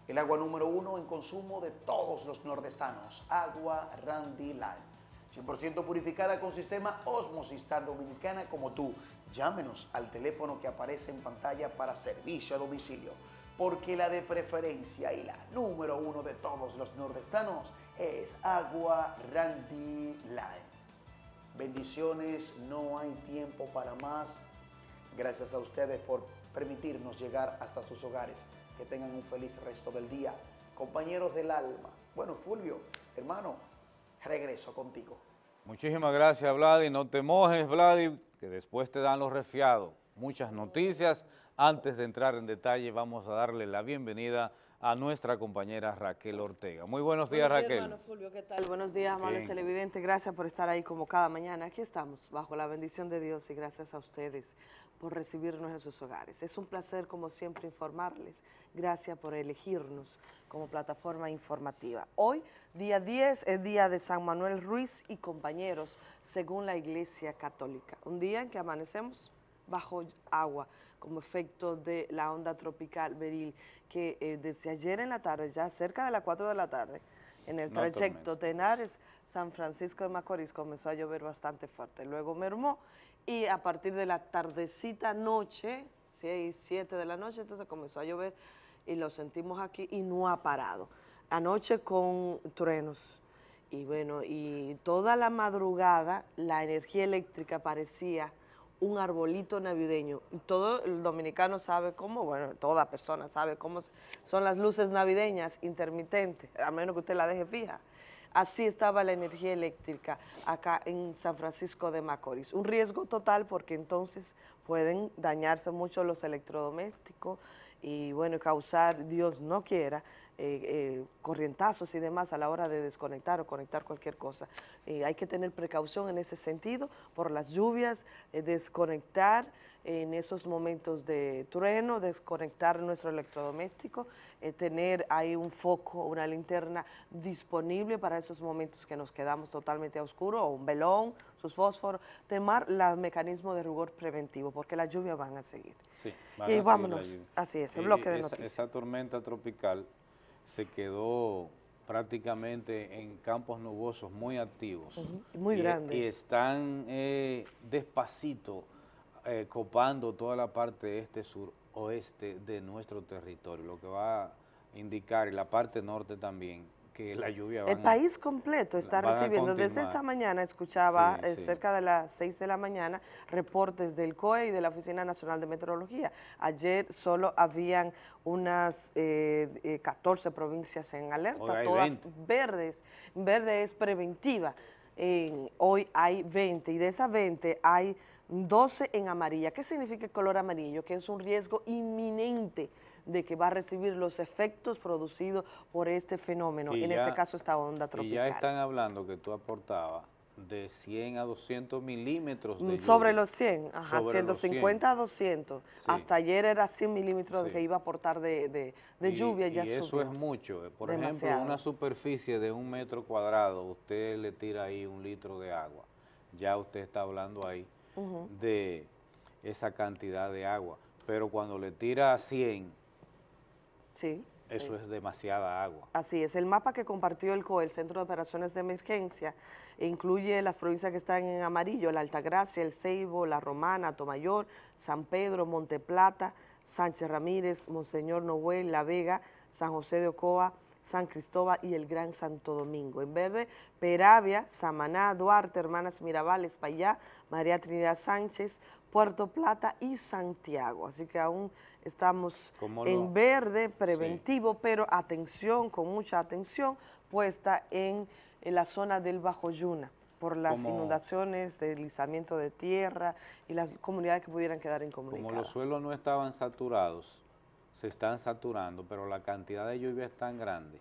El agua número uno en consumo de todos los nordestanos, agua Randy Line. 100% purificada con sistema Osmosis tan dominicana como tú. Llámenos al teléfono que aparece en pantalla para servicio a domicilio, porque la de preferencia y la número uno de todos los nordestanos es Agua Randy Line. Bendiciones, no hay tiempo para más. Gracias a ustedes por permitirnos llegar hasta sus hogares. Que tengan un feliz resto del día. Compañeros del alma. Bueno, Fulvio, hermano, regreso contigo. Muchísimas gracias, Vladi. No te mojes, Vladi, que después te dan los resfriados. Muchas noticias. Antes de entrar en detalle, vamos a darle la bienvenida a nuestra compañera Raquel Ortega. Muy buenos días, buenos días, Raquel. Hermano Fulvio, ¿qué tal? Buenos días, amables televidentes. Gracias por estar ahí como cada mañana. Aquí estamos, bajo la bendición de Dios y gracias a ustedes por recibirnos en sus hogares. Es un placer, como siempre, informarles. Gracias por elegirnos como plataforma informativa. Hoy, día 10, es día de San Manuel Ruiz y compañeros, según la Iglesia Católica. Un día en que amanecemos bajo agua como efecto de la onda tropical Beril, que eh, desde ayer en la tarde, ya cerca de las 4 de la tarde, en el trayecto Tenares, San Francisco de Macorís, comenzó a llover bastante fuerte. Luego mermó y a partir de la tardecita noche, 6, 7 de la noche, entonces comenzó a llover y lo sentimos aquí y no ha parado. Anoche con truenos y bueno, y toda la madrugada la energía eléctrica parecía un arbolito navideño. Todo el dominicano sabe cómo, bueno, toda persona sabe cómo son las luces navideñas intermitentes, a menos que usted la deje fija. Así estaba la energía eléctrica acá en San Francisco de Macorís. Un riesgo total porque entonces pueden dañarse mucho los electrodomésticos y bueno, causar, Dios no quiera, eh, eh, corrientazos y demás a la hora de desconectar o conectar cualquier cosa. Eh, hay que tener precaución en ese sentido por las lluvias, desconectar en esos momentos de trueno, desconectar nuestro electrodoméstico, tener ahí un foco, una linterna disponible para esos momentos que nos quedamos totalmente a oscuro, o un velón, sus fósforos, temar los mecanismos de rigor preventivo, porque las lluvias van a seguir. Sí, y vámonos, así es, el bloque de noticias. Esa tormenta tropical se quedó prácticamente en campos nubosos muy activos. Muy grandes. Y están eh, despacito eh, copando toda la parte este, sur, oeste de nuestro territorio, lo que va a indicar, y la parte norte también, que la lluvia El país completo está recibiendo, desde esta mañana escuchaba Sí, eh, sí. cerca de las 6 de la mañana reportes del COE y de la Oficina Nacional de Meteorología. Ayer solo habían unas eh, eh, 14 provincias en alerta, todas 20. verdes. Verde es preventiva. En- hoy hay 20 y de esas 20 hay 12 en amarilla. ¿Qué significa el color amarillo? Que es un riesgo inminente de que va a recibir los efectos producidos por este fenómeno, Y en ya- este caso esta onda Y tropical. ya están hablando que tú aportabas de 100 a 200 milímetros de Mm, lluvia. Sobre los 100, ajá, Sobre los 150 a 200. Sí. Hasta ayer era 100 milímetros Sí. que iba a aportar de, de- de Y- lluvia, ya y eso subió. es mucho. eh. Por ejemplo, Demasiado. una superficie de un metro cuadrado, usted le tira ahí un litro de agua. Ya usted está hablando ahí Ujú. de esa cantidad de agua. Pero cuando le tira 100, Sí. eso sí. es demasiada agua. Así es, el mapa que compartió el COE, el Centro de Operaciones de Emergencia, incluye las provincias que están en amarillo, la Altagracia, el Ceibo, la Romana, Tomayor, San Pedro, Monteplata, Sánchez Ramírez, Monseñor Noel, La Vega, San José de Ocoa, San Cristóbal y el Gran Santo Domingo. En verde, Peravia, Samaná, Duarte, Hermanas Mirabal, Espaillá, María Trinidad Sánchez, Puerto Plata y Santiago. Así que aún estamos ¿Cómo lo- en verde preventivo, pero atención, con mucha atención, puesta en, en la zona del Bajo Yuna por las Como- inundaciones, deslizamiento de tierra y las comunidades que pudieran quedar Como incomunicadas. los suelos no estaban saturados, se están saturando, pero la cantidad de lluvia es tan grande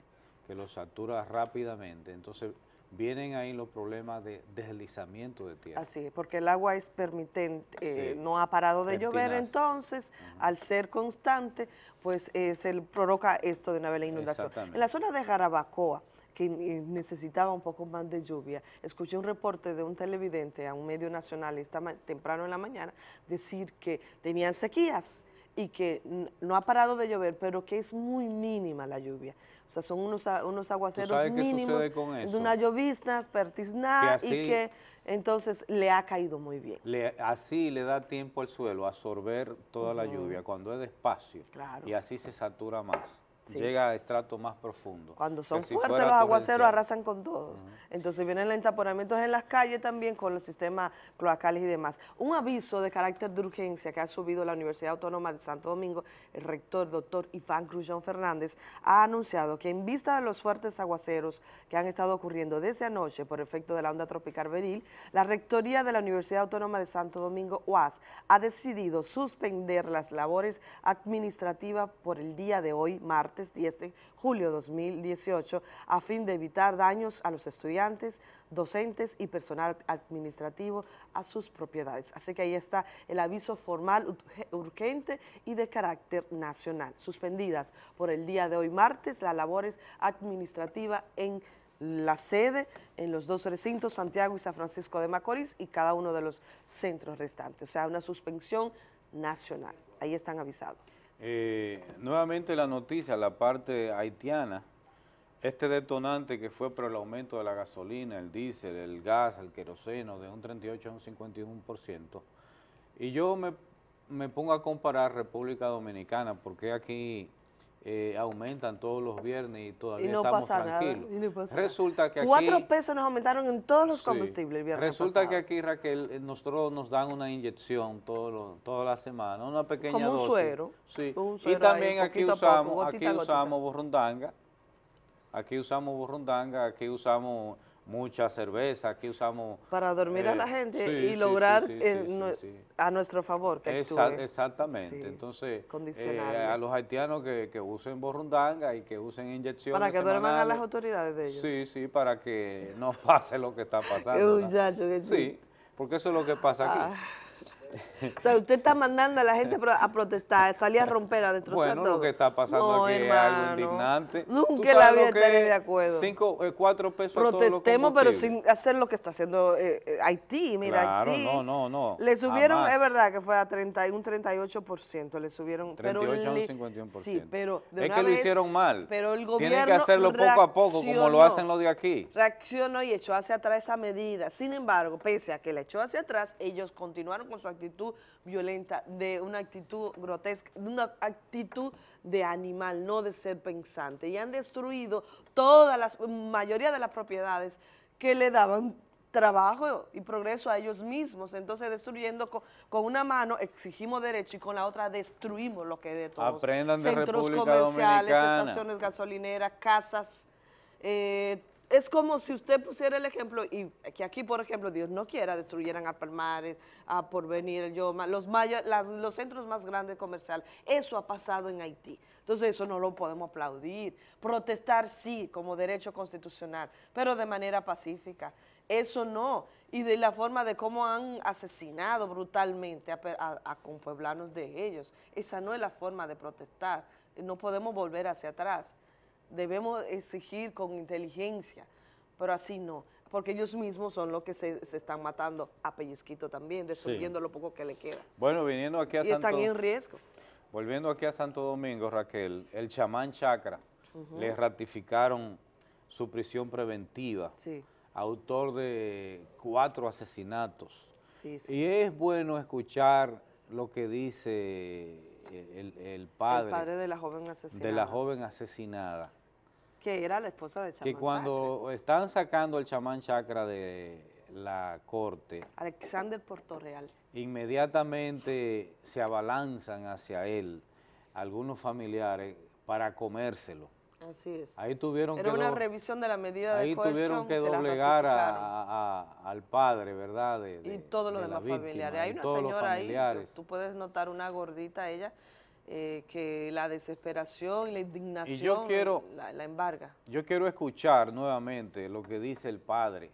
que los satura rápidamente. Entonces vienen ahí los problemas de deslizamiento de tierra. Así es, porque el agua es permitente, eh, no ha parado de llover, entonces, al ser constante, pues eh, se provoca esto de una vez la inundación. En la zona de Jarabacoa, que eh, necesitaba un poco más de lluvia, escuché un reporte de un televidente a un medio nacional esta temprano en la mañana decir que tenían sequías y que no ha parado de llover, pero que es muy mínima la lluvia. O sea, son unos, unos aguaceros mínimos, de eso? una llovizna pertiznada Que y que entonces le ha caído muy bien. Le- así le da tiempo al suelo a absorber toda la lluvia cuando es despacio Claro. y así se satura más, Sí. llega a estratos más profundos. Cuando son si fuertes los aguaceros arrasan con todos. Entonces vienen los entaponamientos en las calles también con los sistemas cloacales y demás. Un aviso de carácter de urgencia que ha subido la Universidad Autónoma de Santo Domingo, el rector doctor Iván Grullón Fernández ha anunciado que en vista de los fuertes aguaceros que han estado ocurriendo desde anoche por efecto de la onda tropical Beril, la rectoría de la Universidad Autónoma de Santo Domingo, UAS, ha decidido suspender las labores administrativas por el día de hoy, martes 10 de julio 2018, a fin de evitar daños a los estudiantes, docentes y personal administrativo a sus propiedades. Así que ahí está el aviso formal urge- urgente y de carácter nacional. Suspendidas por el día de hoy, martes, las labores administrativas en la sede en los dos recintos, Santiago y San Francisco de Macorís, y cada uno de los centros restantes. O sea, una suspensión nacional. Ahí están avisados. Eh, nuevamente la noticia, la parte haitiana, este detonante que fue por el aumento de la gasolina, el diésel, el gas, el queroseno, de un 38 a un 51%. Y yo me, me pongo a comparar República Dominicana, porque aquí eh, aumentan todos los viernes y todavía Y no estamos pasa nada, tranquilos. y no pasa nada. Resulta que aquí... Cuatro pesos nos aumentaron en todos los Sí. combustibles el viernes Resulta pasado. que aquí, Raquel, eh, nosotros nos dan una inyección toda la semana, una pequeña Como un dosis. suero, Sí. un Y suero también ahí, aquí a poco, usamos, gotita aquí gotita. usamos burrundanga, aquí usamos burrundanga, aquí usamos mucha cerveza, aquí usamos... para dormir a la gente sí, y sí, lograr sí, a nuestro favor que exactamente, entonces eh, a los haitianos que, que usen borrundanga y que usen inyecciones Para que duerman a las autoridades de ellos. Sí, sí, para que no pase lo que está pasando. Muchacho, chulo. Sí, porque eso es lo que pasa aquí. Ah. O sea, usted está mandando a la gente a protestar, salir a romper, a destrozar Bueno, lo todo. que está pasando No, aquí es algo hermano. indignante. ¿Tú Nunca la vida lo estaré es de acuerdo. Cinco, eh, cuatro pesos a todos los Protestemos, pero sin hacer lo que está haciendo eh, eh, Haití. Mira, Claro, Haití. no, no, no, Le subieron, jamás. es verdad que fue a 30, y un 38%, le subieron. 38 a un pero li- 51%. Sí, pero de es una que lo vez- hicieron mal. Pero el gobierno Tienen que hacerlo poco a poco, como lo hacen los de aquí. reaccionó y echó hacia atrás esa medida. Sin embargo, pese a que la echó hacia atrás, ellos continuaron con su actitud violenta, de una actitud grotesca, de una actitud de animal, no de ser pensante. Y han destruido toda la mayoría de las propiedades que le daban trabajo y progreso a ellos mismos, entonces destruyendo con, una mano exigimos derecho y con la otra destruimos lo que de todos. Aprendan de Centros República comerciales, Dominicana. estaciones gasolineras, casas, eh, es como si usted pusiera el ejemplo, y que aquí, por ejemplo, Dios no quiera, destruyeran a Palmares, a Porvenir, el Yoma, los, las- los centros más grandes comerciales. Eso ha pasado en Haití. Entonces, eso no lo podemos aplaudir. Protestar, sí, como derecho constitucional, pero de manera pacífica. Eso no. Y de la forma de cómo han asesinado brutalmente a, a, a de ellos. Esa no es la forma de protestar. No podemos volver hacia atrás debemos exigir con inteligencia, pero así no, porque ellos mismos son los que se, se están matando a pellizquito también, destruyendo lo poco que le queda. Bueno, viniendo aquí a Y están en riesgo. volviendo aquí a Santo Domingo, Raquel, el chamán Chacra, Ujú. le ratificaron su prisión preventiva, Sí, autor de cuatro asesinatos. sí. Y es bueno escuchar lo que dice el, el padre, el padre de la joven asesinada. de la joven asesinada, Que era la esposa de que Chamán cuando están sacando al chamán Chacra de la corte. Alexander Portorreal. inmediatamente se abalanzan hacia él algunos familiares para comérselo. Así es. Ahí tuvieron Era que una revisión de la medida ahí de coerción. tuvieron que doblegar a- ratificaron. a- a- al padre, ¿verdad? De, y todos los de demás familiares. Hay una señora ahí, que tú puedes notar una gordita ella, eh, que la desesperación y la indignación quiero- la, la embarga. Yo quiero escuchar nuevamente lo que dice el padre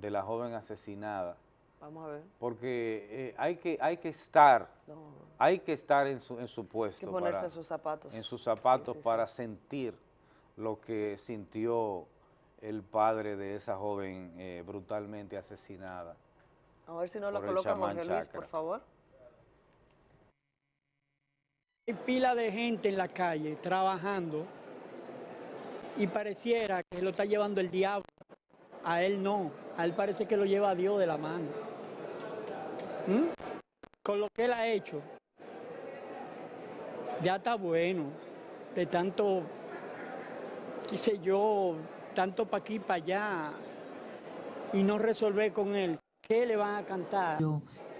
de la joven asesinada, Vamos a ver. porque eh, hay, que, hay que estar, No, hay que estar en su, en su hay puesto, que ponerse para- en sus zapatos. en sus zapatos Sí, sí, para sentir lo que sintió el padre de esa joven eh, brutalmente asesinada. A ver si no lo coloca Jorge Luis, por favor. Hay pila de gente en la calle trabajando y pareciera que lo está llevando el diablo. A él no, a él parece que lo lleva Dios de la mano. ¿Mm? Con lo que él ha hecho, ya está bueno, de tanto, qué sé yo, tanto para aquí, para allá, y no resolver con él. ¿Qué le van a cantar?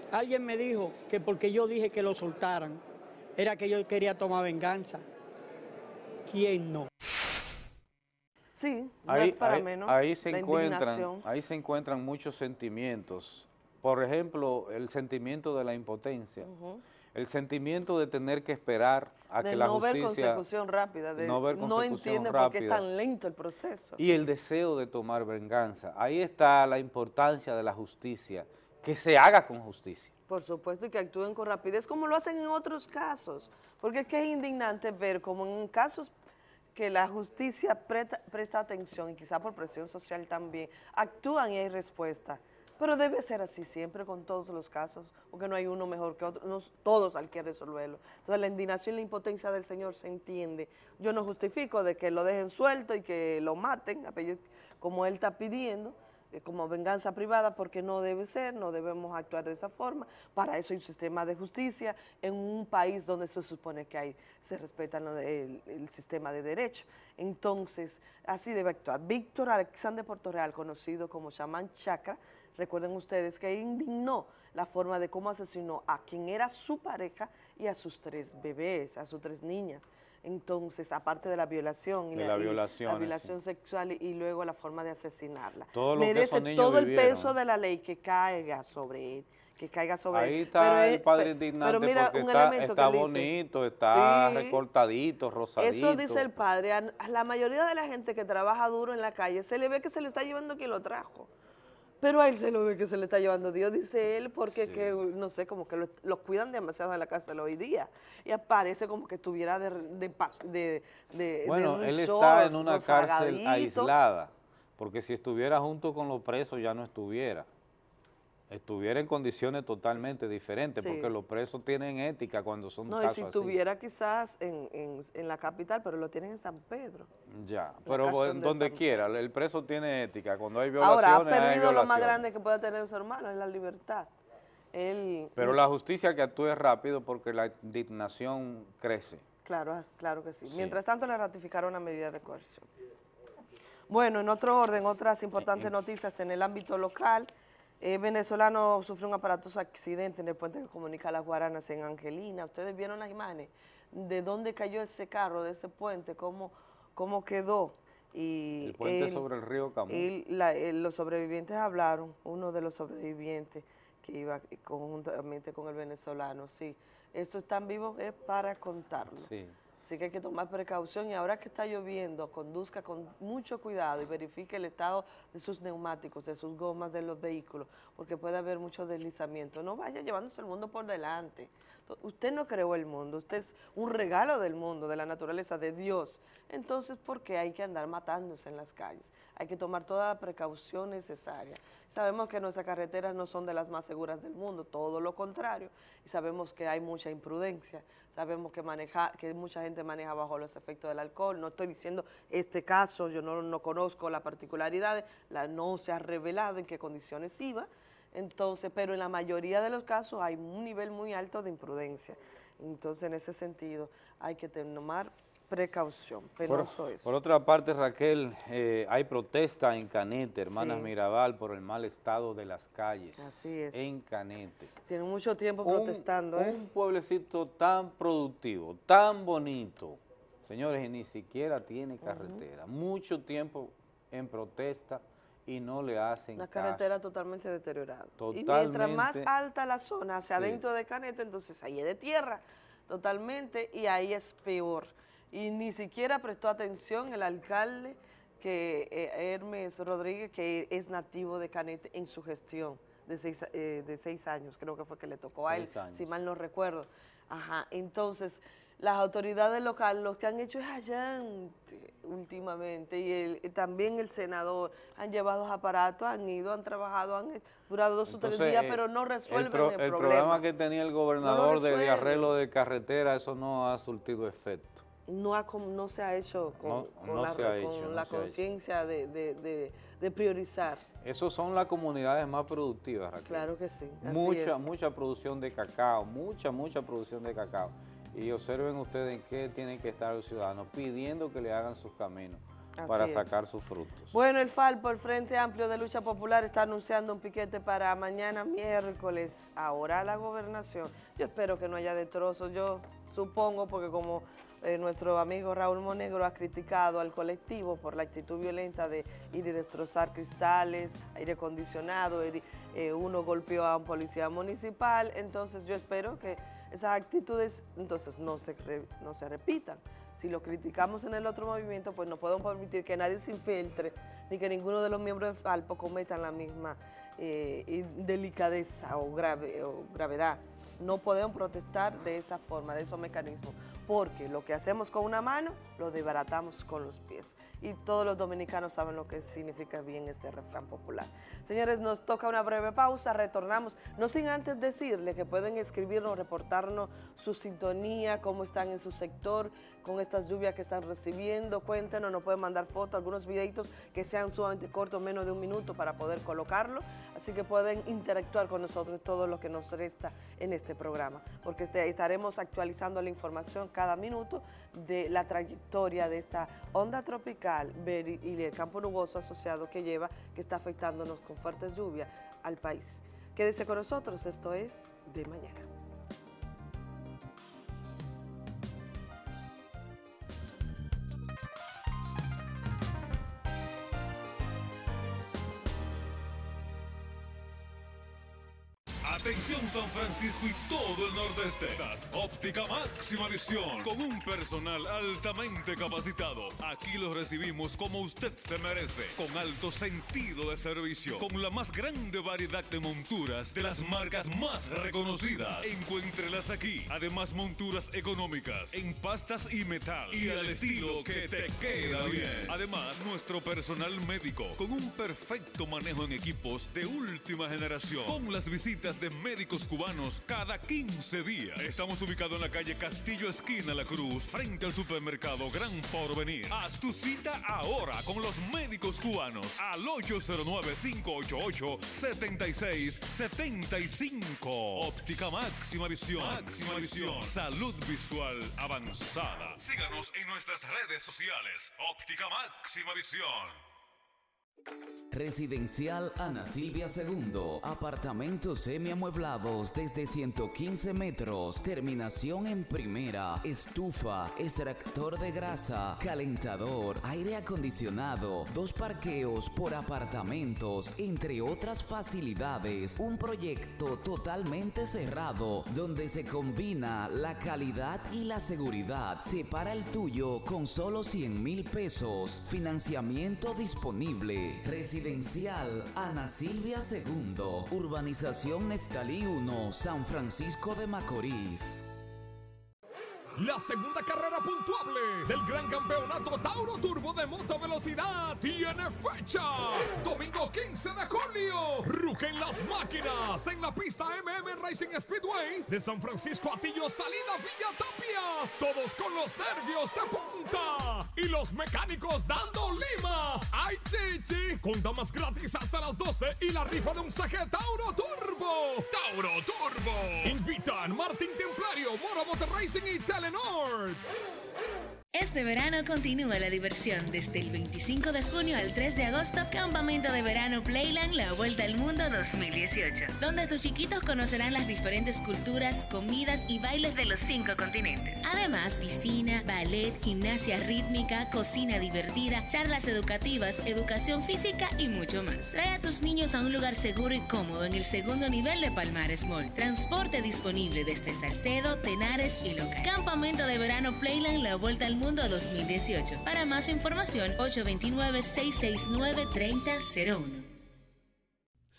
Alguien me dijo que porque yo dije que lo soltaran, era que yo quería tomar venganza. ¿Quién no? Sí, no Ahí, es para ahí- menos. ahí se la encuentran, ahí se encuentran muchos sentimientos. Por ejemplo, el sentimiento de la impotencia, el sentimiento de tener que esperar a de que la no ver consecución rápida, de no ver consecución entiende por qué es rápida. tan lento el proceso. y el deseo de tomar venganza. Ahí está la importancia de la justicia, que se haga con justicia. Por supuesto, y que actúen con rapidez, como lo hacen en otros casos. Porque es que es indignante ver como en casos que la justicia presta, presta atención, y quizá por presión social también, actúan y hay respuesta. Pero debe ser así siempre con todos los casos, porque no hay uno mejor que otro, no, todos hay que resolverlo. Entonces la indignación y la impotencia del Señor se entiende. Yo no justifico de que lo dejen suelto y que lo maten, como Él está pidiendo, como venganza privada, porque no debe ser, no debemos actuar de esa forma. Para eso hay un sistema de justicia en un país donde se supone que hay, se respeta el sistema de derecho. Entonces, así debe actuar. Víctor Alexander Portorreal, conocido como Chamán Chakra, recuerden ustedes que indignó la forma de cómo asesinó a quien era su pareja y a sus tres bebés, a sus tres niñas. Entonces, aparte de la violación y De la, la y violación, la violación sexual y, luego la forma de asesinarla. Todo lo que Merece esos niños todo el peso de la ley que caiga sobre él, que caiga sobre él. Ahí está Pero el padre indignante pero mira, porque un está, que bonito, está Sí. recortadito, rosadito. Eso dice el padre. A la mayoría de la gente que trabaja duro en la calle se le ve que se le está llevando quien lo trajo. Pero a él se lo ve que se le está llevando Dios, dice él, porque que, no sé, como que lo, lo cuidan demasiado en la cárcel hoy día. Y aparece como que estuviera de, de, de, de- Bueno, de él está en una cárcel aislada, porque si estuviera junto con los presos ya no estuviera. Estuviera en condiciones totalmente diferentes, Sí. porque los presos tienen ética cuando son No, y casos si así. estuviera quizás en, en, en la capital, pero lo tienen en San Pedro. Ya, pero en de donde San- quiera, el preso tiene ética, cuando hay Ahora, ha violaciones, hay perdido lo más violaciones. grande que puede tener su hermano, es la libertad. él... Pero la justicia que actúe rápido porque la indignación crece. Claro, claro que sí. Mientras tanto le ratificaron una medida de coerción. Bueno, en otro orden, otras importantes noticias en el ámbito local. Eh, venezolano sufrió un aparatoso accidente en el puente que comunica las Guaranas en Angelina. Ustedes vieron las imágenes de dónde cayó ese carro, de ese puente, cómo, cómo quedó. Y el puente sobre el río Camus. Y los sobrevivientes hablaron, uno de los sobrevivientes que iba conjuntamente con el venezolano, sí. Esto están vivos es para contarlo. Sí. Así que hay que tomar precaución y ahora que está lloviendo, conduzca con mucho cuidado y verifique el estado de sus neumáticos, de sus gomas de los vehículos, porque puede haber mucho deslizamiento. No vaya llevándose el mundo por delante. Usted no creó el mundo, usted es un regalo del mundo, de la naturaleza, de Dios. Entonces, ¿por qué hay que andar matándose en las calles? Hay que tomar toda la precaución necesaria. Sabemos que nuestras carreteras no son de las más seguras del mundo, todo lo contrario, y sabemos que hay mucha imprudencia, sabemos que, maneja, que mucha gente maneja bajo los efectos del alcohol, no estoy diciendo este caso, yo no, no conozco la particularidad, la, no se ha revelado en qué condiciones iba, entonces, pero en la mayoría de los casos hay un nivel muy alto de imprudencia, entonces en ese sentido hay que tomar precaución, por, Por otra parte, Raquel, eh, hay protesta en Canete, Hermanas Mirabal, por el mal estado de las calles. Así es. En Canete. Tienen mucho tiempo protestando, ¿eh? Un pueblecito tan productivo, tan bonito, señores, y ni siquiera tiene carretera. Mucho tiempo en protesta y no le hacen La carretera totalmente deteriorada. Totalmente. Y mientras más alta la zona, hacia adentro de Canete, entonces ahí es de tierra, totalmente, y ahí es peor y ni siquiera prestó atención el alcalde que eh, Hermes Rodríguez, que es nativo de Canete, en su gestión de seis, eh, de seis años, creo que fue que le tocó a él, si mal no recuerdo. Ajá, entonces, las autoridades locales lo que han hecho es allante últimamente, y también el senador, han llevado aparatos, han ido, han trabajado, han durado dos o tres días, pero no resuelven el, problema. El problema que tenía el gobernador de arreglo de carretera, eso no ha surtido efecto no, no se ha hecho con, la, conciencia de, priorizar. Esas son las comunidades más productivas, Raquel. Claro que sí. Mucha, mucha producción de cacao, mucha, mucha producción de cacao. Y observen ustedes en qué tienen que estar los ciudadanos, pidiendo que le hagan sus caminos para sacar sus frutos. Bueno, el FALPO, el Frente Amplio de Lucha Popular, está anunciando un piquete para mañana miércoles, ahora la gobernación. Yo espero que no haya destrozos, yo supongo, porque como eh, nuestro amigo Raúl Monegro ha criticado al colectivo por la actitud violenta de ir y destrozar cristales, aire acondicionado, eh, uno golpeó a un policía municipal, entonces yo espero que esas actitudes entonces no se, no se repitan. Si lo criticamos en el otro movimiento, pues no podemos permitir que nadie se infiltre, ni que ninguno de los miembros de FALPO cometan la misma eh, delicadeza o, grave, o gravedad. No podemos protestar de esa forma, de esos mecanismos porque lo que hacemos con una mano lo desbaratamos con los pies. Y todos los dominicanos saben lo que significa bien este refrán popular. Señores, nos toca una breve pausa, retornamos, no sin antes decirle que pueden escribirnos, reportarnos su sintonía, cómo están en su sector, con estas lluvias que están recibiendo, cuéntenos, nos pueden mandar fotos, algunos videitos que sean sumamente cortos, menos de un minuto para poder colocarlo, así que pueden interactuar con nosotros todo lo que nos resta en este programa, porque este, estaremos actualizando la información cada minuto de la trayectoria de esta onda tropical y el campo nuboso asociado que lleva, que está afectándonos con fuertes lluvias al país. Quédese con nosotros, esto es De Mañana. Atención San Francisco y todo el nordeste. óptica máxima visión con un personal altamente capacitado. Aquí lo recibimos como usted se merece, con alto sentido de servicio, con la más grande variedad de monturas de las marcas más reconocidas. Encuéntrelas aquí. Además monturas económicas en pastas y metal y al estilo que te queda bien. Además nuestro personal médico con un perfecto manejo en equipos de última generación, con las visitas de médicos cubanos cada 15 días. Estamos ubicados en la calle Castillo Esquina La Cruz, frente al supermercado Gran Porvenir. Haz tu cita ahora con los médicos cubanos al 809-588-7675. Óptica máxima visión. Máxima visión. Salud visual avanzada. Síganos en nuestras redes sociales. Óptica máxima visión. Residencial Ana Silvia II. Apartamentos semiamueblados desde 115 metros. Terminación en primera. Estufa, extractor de grasa, calentador, aire acondicionado, dos parqueos por apartamentos, entre otras facilidades. Un proyecto totalmente cerrado donde se combina la calidad y la seguridad. Separa el tuyo con solo 100 mil pesos. Financiamiento disponible. Residencial Ana Silvia II, Urbanización Neftalí 1, San Francisco de Macorís. La segunda carrera puntuable del gran campeonato Tauro Turbo de moto velocidad tiene fecha. Domingo 15 de julio. Rugen las máquinas en la pista MM Racing Speedway de San Francisco Atillo, salida Villa Tapia. Todos con los nervios de punta y los mecánicos dando lima. ¡Ay, chichi! Con damas gratis hasta las 12 y la rifa de un saque Tauro Turbo. Tauro Turbo. Invitan Martín Templario, Moro Motor Racing y Tele Telenor. Este verano continúa la diversión desde el 25 de junio al 3 de agosto, Campamento de Verano Playland La Vuelta al Mundo 2018, donde tus chiquitos conocerán las diferentes culturas, comidas y bailes de los cinco continentes. Además, piscina, ballet, gimnasia rítmica, cocina divertida, charlas educativas, educación física y mucho más. Trae a tus niños a un lugar seguro y cómodo en el segundo nivel de Palmares Mall. Transporte disponible desde Salcedo, Tenares y Local. Campamento de Verano Playland La Vuelta al Mundo Mundo 2018. Para más información, 829-669-3001.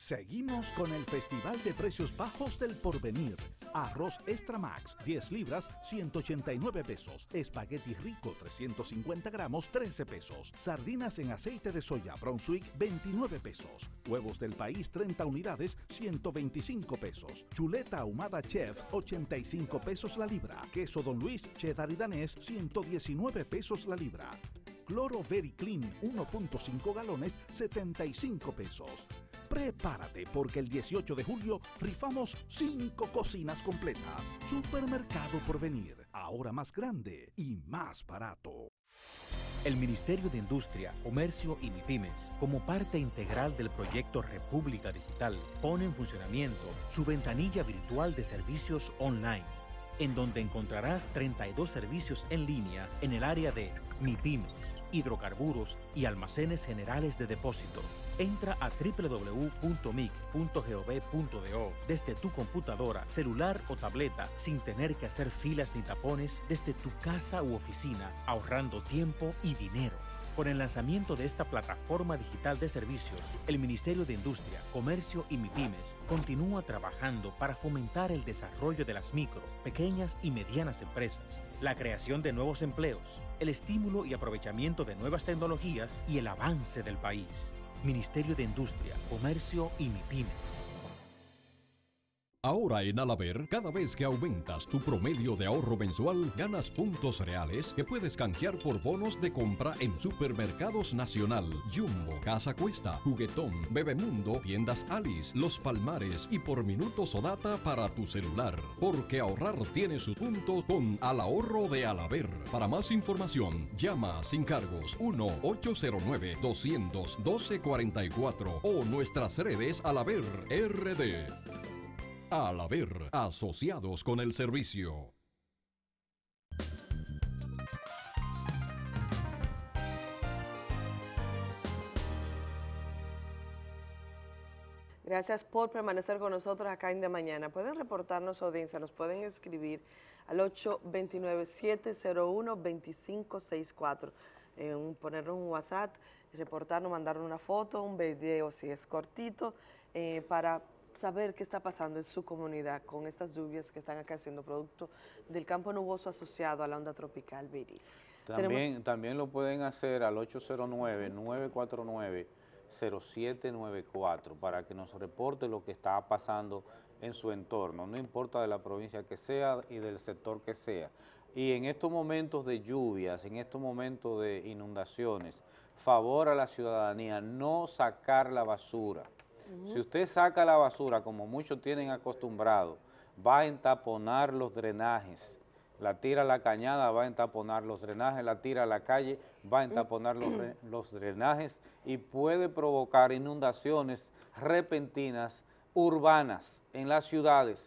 Seguimos con el Festival de Precios Bajos del Porvenir. Arroz Extra Max, 10 libras, 189 pesos. Espagueti Rico, 350 gramos, 13 pesos. Sardinas en aceite de soya Brunswick, 29 pesos. Huevos del país, 30 unidades, 125 pesos. Chuleta ahumada Chef, 85 pesos la libra. Queso Don Luis, cheddar y danés, 119 pesos la libra. Cloro Very Clean, 1.5 galones, 75 pesos. Prepárate porque el 18 de julio rifamos 5 cocinas completas. Supermercado por venir, ahora más grande y más barato. El Ministerio de Industria, Comercio y MIPIMES, como parte integral del proyecto República Digital, pone en funcionamiento su ventanilla virtual de servicios online, en donde encontrarás 32 servicios en línea en el área de MIPIMES, hidrocarburos y almacenes generales de depósito. Entra a www.mic.gov.do desde tu computadora, celular o tableta sin tener que hacer filas ni tapones desde tu casa u oficina, ahorrando tiempo y dinero. Con el lanzamiento de esta plataforma digital de servicios, el Ministerio de Industria, Comercio y MIPIMES continúa trabajando para fomentar el desarrollo de las micro, pequeñas y medianas empresas, la creación de nuevos empleos, el estímulo y aprovechamiento de nuevas tecnologías y el avance del país. Ministerio de Industria, Comercio y MIPIMES. Ahora en Alaber, cada vez que aumentas tu promedio de ahorro mensual, ganas puntos reales que puedes canjear por bonos de compra en Supermercados Nacional, Jumbo, Casa Cuesta, Juguetón, Bebemundo, Tiendas Alice, Los Palmares y por minutos o data para tu celular. Porque ahorrar tiene su punto con Al Ahorro de Alaber. Para más información, llama sin cargos 1-809-200-1244 o nuestras redes Alaber RD. Al haber asociados con el servicio. Gracias por permanecer con nosotros acá en De Mañana. Pueden reportarnos audiencia, nos pueden escribir al 829-701-2564. Eh, ponernos un WhatsApp, reportarnos, mandarnos una foto, un video si es cortito, eh, para saber qué está pasando en su comunidad con estas lluvias que están acá siendo producto del campo nuboso asociado a la onda tropical Viri. También, también lo pueden hacer al 809-949-0794 para que nos reporte lo que está pasando en su entorno, no importa de la provincia que sea y del sector que sea. Y en estos momentos de lluvias, en estos momentos de inundaciones, favor a la ciudadanía no sacar la basura. Si usted saca la basura, como muchos tienen acostumbrado, va a entaponar los drenajes, la tira a la cañada, va a entaponar los drenajes, la tira a la calle, va a entaponar los, los drenajes y puede provocar inundaciones repentinas urbanas en las ciudades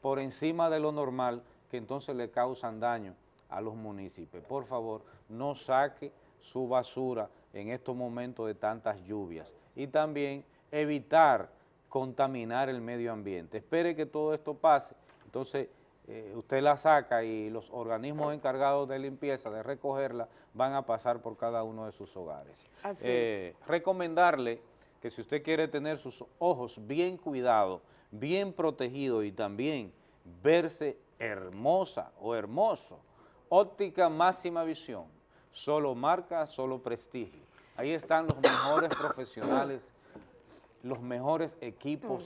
por encima de lo normal que entonces le causan daño a los municipios. Por favor, no saque su basura en estos momentos de tantas lluvias. Y también evitar contaminar el medio ambiente. Espere que todo esto pase, entonces eh, usted la saca y los organismos encargados de limpieza, de recogerla, van a pasar por cada uno de sus hogares. Eh, recomendarle que si usted quiere tener sus ojos bien cuidados, bien protegidos y también verse hermosa o hermoso, óptica máxima visión, solo marca, solo prestigio. Ahí están los mejores profesionales, los mejores equipos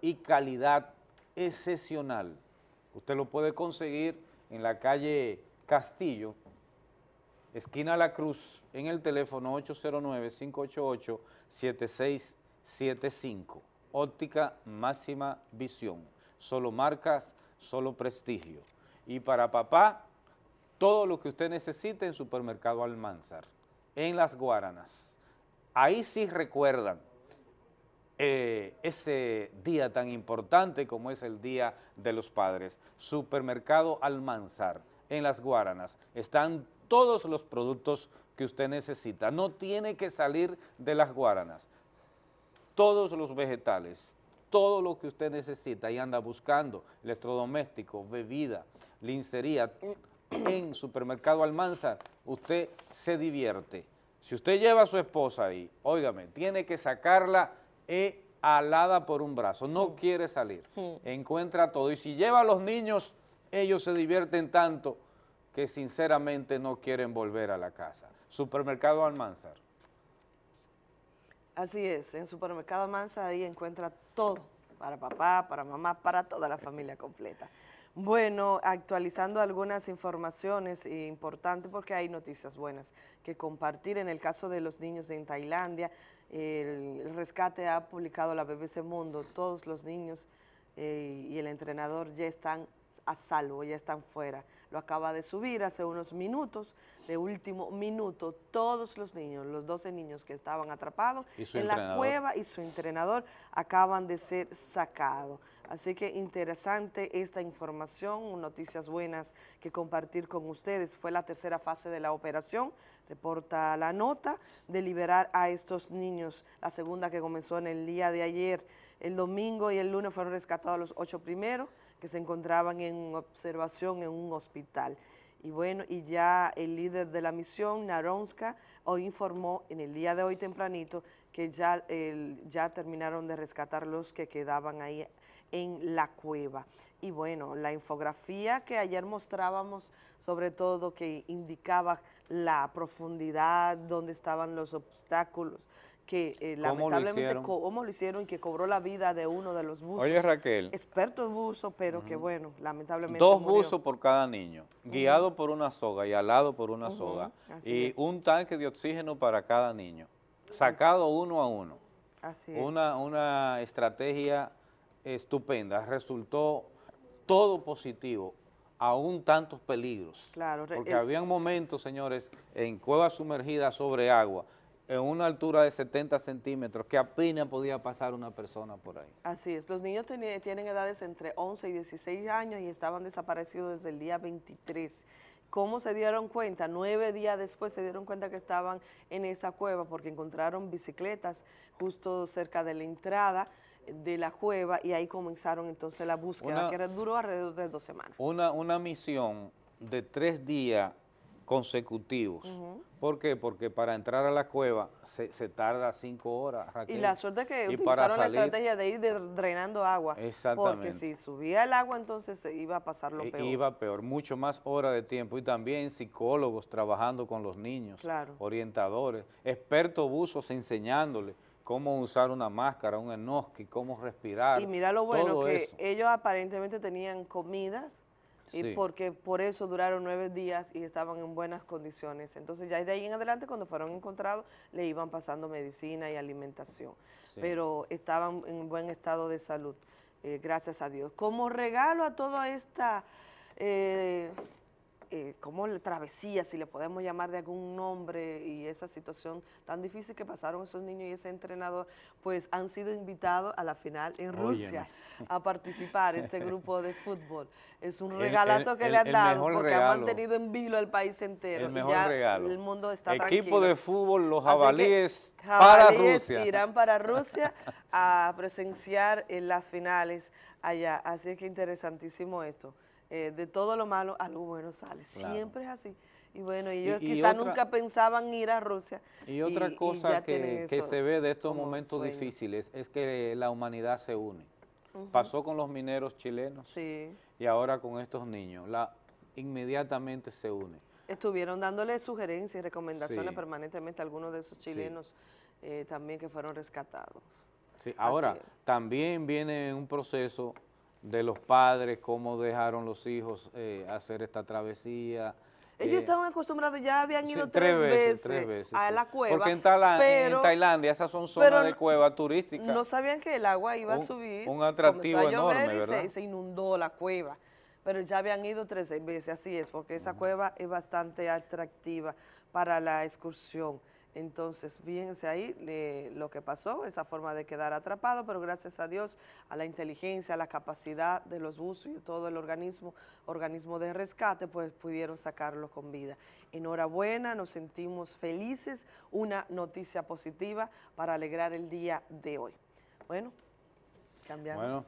y calidad excepcional. Usted lo puede conseguir en la calle Castillo, esquina La Cruz, en el teléfono 809-588-7675. Óptica máxima visión. Solo marcas, solo prestigio. Y para papá, todo lo que usted necesite en Supermercado Almanzar, en Las Guaranas. Ahí sí recuerdan eh, ese día tan importante como es el Día de los Padres. Supermercado Almanzar, en Las Guaranas. Están todos los productos que usted necesita. No tiene que salir de Las Guaranas. Todos los vegetales, todo lo que usted necesita y anda buscando, electrodoméstico, bebida, lincería, en Supermercado Almanzar, usted se divierte. Si usted lleva a su esposa ahí, óigame, tiene que sacarla e alada por un brazo, no quiere salir, encuentra todo. Y si lleva a los niños, ellos se divierten tanto que sinceramente no quieren volver a la casa. Supermercado Almanzar. Así es, en Supermercado Almanzar ahí encuentra todo, para papá, para mamá, para toda la familia completa. Bueno, actualizando algunas informaciones importantes porque hay noticias buenas que compartir. En el caso de los niños en Tailandia, el rescate ha publicado la BBC Mundo, todos los niños eh, y el entrenador ya están a salvo, ya están fuera. Lo acaba de subir hace unos minutos, de último minuto, todos los niños, los 12 niños que estaban atrapados en la cueva y su entrenador acaban de ser sacados. Así que interesante esta información, noticias buenas que compartir con ustedes. Fue la tercera fase de la operación, reporta la nota, de liberar a estos niños. La segunda que comenzó en el día de ayer, el domingo y el lunes fueron rescatados los ocho primeros que se encontraban en observación en un hospital. Y bueno, y ya el líder de la misión, Naronska, hoy informó en el día de hoy tempranito que ya, ya terminaron de rescatar los que quedaban ahí en la cueva. Y bueno, la infografía que ayer mostrábamos, sobre todo que indicaba la profundidad, donde estaban los obstáculos, que eh, lamentablemente cómo lo hicieron y que cobró la vida de uno de los buzos. Oye Raquel. Experto en buzo, pero que bueno, lamentablemente Dos buzos por cada niño, guiado por una soga y alado por una soga, y un tanque de oxígeno para cada niño, sacado uno a uno. Así es. Una, una estrategia estupenda, resultó todo positivo, aún tantos peligros. Claro. Porque habían momentos, señores, en cuevas sumergidas sobre agua, en una altura de 70 centímetros, que apenas podía pasar una persona por ahí. Así es, los niños tienen edades entre 11 y 16 años y estaban desaparecidos desde el día 23. ¿Cómo se dieron cuenta? Nueve días después se dieron cuenta que estaban en esa cueva porque encontraron bicicletas justo cerca de la entrada de la cueva y ahí comenzaron entonces la búsqueda, que duró alrededor de dos semanas. Una, una misión de tres días consecutivos. ¿Por qué? Porque para entrar a la cueva se, se tarda cinco horas. Y la suerte es que utilizaron la estrategia de ir drenando agua. Exactamente. Porque si subía el agua entonces se iba a pasar lo e, peor. Iba peor, mucho más hora de tiempo. Y también psicólogos trabajando con los niños, orientadores, expertos buzos enseñándoles cómo usar una máscara, un enoski, cómo respirar. Y mira lo bueno, que eso. ellos aparentemente tenían comidas y Sí. porque por eso duraron nueve días y estaban en buenas condiciones. Entonces ya de ahí en adelante cuando fueron encontrados le iban pasando medicina y alimentación, Sí. pero estaban en buen estado de salud, eh, gracias a Dios. Como regalo a toda esta, eh, eh, como travesía, si le podemos llamar de algún nombre, y esa situación tan difícil que pasaron esos niños y ese entrenador, pues han sido invitados a la final en Rusia a participar este grupo de fútbol. Es un regalazo el- que le han dado porque regalo. han mantenido en vilo al país entero. El y mejor ya regalo. El mundo está Equipo tranquilo. de fútbol, los que jabalíes para Rusia. irán para Rusia a presenciar en las finales allá. Así es que interesantísimo esto. Eh, de todo lo malo, algo bueno sale. Claro. Siempre es así. Y bueno, ellos y quizás nunca pensaban ir a Rusia. Y otra cosa que, se ve de estos momentos sueño. difíciles es que la humanidad se une. Pasó con los mineros chilenos Sí. y ahora con estos niños. La, inmediatamente se une. Estuvieron dándole sugerencias y recomendaciones Sí. permanentemente a algunos de esos Sí. chilenos eh, también que fueron rescatados. Sí, ahora, también viene un proceso de los padres, cómo dejaron los hijos eh, hacer esta travesía. Ellos eh, estaban acostumbrados, ya habían ido tres tres, veces, tres veces, a la cueva. Porque en, Tala- en pero Tailandia esas son pero zonas de cueva turística. No sabían que el agua iba a subir. un atractivo a enorme, y se- ¿verdad? Se, inundó la cueva. Pero ya habían ido tres veces, así es, porque esa cueva es bastante atractiva para la excursión. Entonces, fíjense ahí le- lo que pasó, esa forma de quedar atrapado, pero gracias a Dios, a la inteligencia, a la capacidad de los buzos y todo el organismo, organismo de rescate, pues pudieron sacarlo con vida. Enhorabuena, nos sentimos felices, una noticia positiva para alegrar el día de hoy. Bueno, cambiamos. Bueno,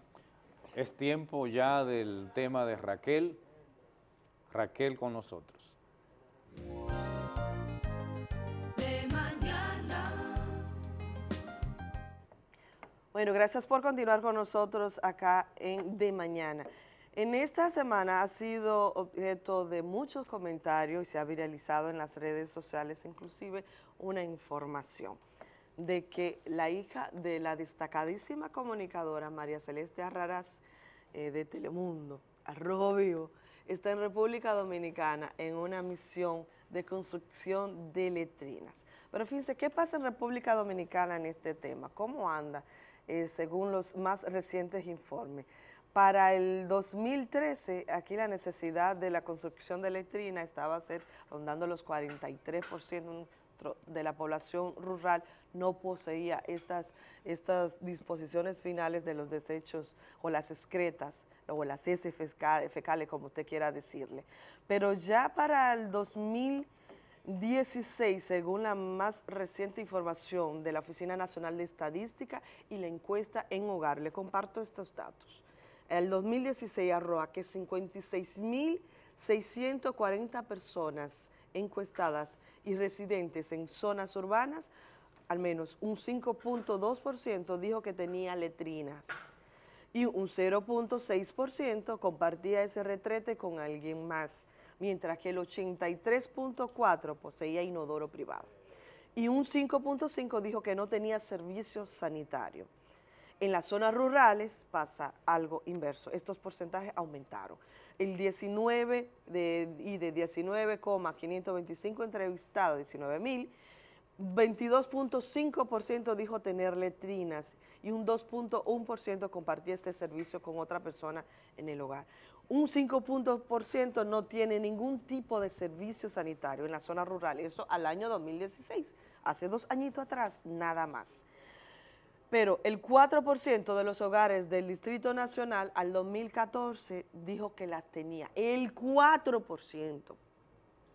es tiempo ya del tema de Raquel. Raquel con nosotros. Bueno, gracias por continuar con nosotros acá en De Mañana. En esta semana ha sido objeto de muchos comentarios y se ha viralizado en las redes sociales inclusive una información de que la hija de la destacadísima comunicadora María Celeste Arraraz eh, de Telemundo, Arrojo Vivo, está en República Dominicana en una misión de construcción de letrinas. Pero fíjense, ¿qué pasa en República Dominicana en este tema? ¿Cómo anda? Eh, según los más recientes informes. Para el 2013, aquí la necesidad de la construcción de letrina estaba a ser rondando los 43% tro- de la población rural no poseía estas, estas disposiciones finales de los desechos o las excretas o las heces fecales, como usted quiera decirle. Pero ya para el 2016, según la más reciente información de la Oficina Nacional de Estadística y la encuesta en hogar, le comparto estos datos. El 2016 arroja que 56.640 personas encuestadas y residentes en zonas urbanas, al menos un 5.2% dijo que tenía letrinas y un 0.6% compartía ese retrete con alguien más, mientras que el 83.4% poseía inodoro privado y un 5.5% dijo que no tenía servicio sanitario. En las zonas rurales pasa algo inverso, estos porcentajes aumentaron. El 19 de, y de 19,525 entrevistados, 19 mil, 22.5% dijo tener letrinas y un 2.1% compartía este servicio con otra persona en el hogar. Un 5% no tiene ningún tipo de servicio sanitario en la zona rural, eso al año 2016, hace dos añitos atrás, nada más. Pero el 4% de los hogares del Distrito Nacional al 2014 dijo que las tenía. El 4%,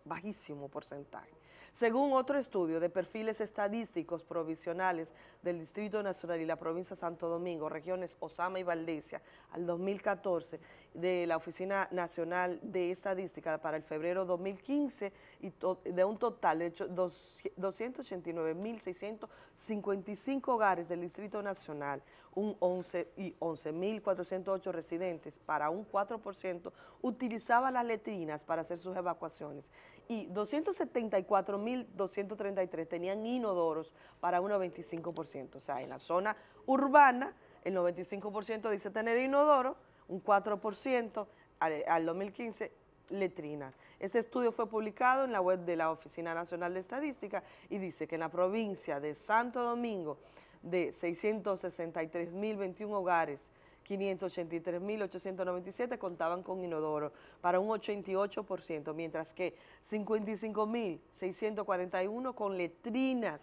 bajísimo porcentaje. Según otro estudio de perfiles estadísticos provisionales del Distrito Nacional y la provincia de Santo Domingo, regiones Osama y Valdesia, al 2014, de la Oficina Nacional de Estadística para el febrero 2015, y de un total de hecho, dos- 289.655 hogares del Distrito Nacional, un 11 y 11.408 residentes, para un 4% utilizaba las letrinas para hacer sus evacuaciones y 274.233 tenían inodoros para un 95%. O sea, en la zona urbana, el 95% dice tener inodoro, un 4% al, al 2015 letrina. Este estudio fue publicado en la web de la Oficina Nacional de Estadística y dice que en la provincia de Santo Domingo, de 663.021 hogares, 583.897 contaban con inodoro para un 88%, mientras que 55.641 con letrinas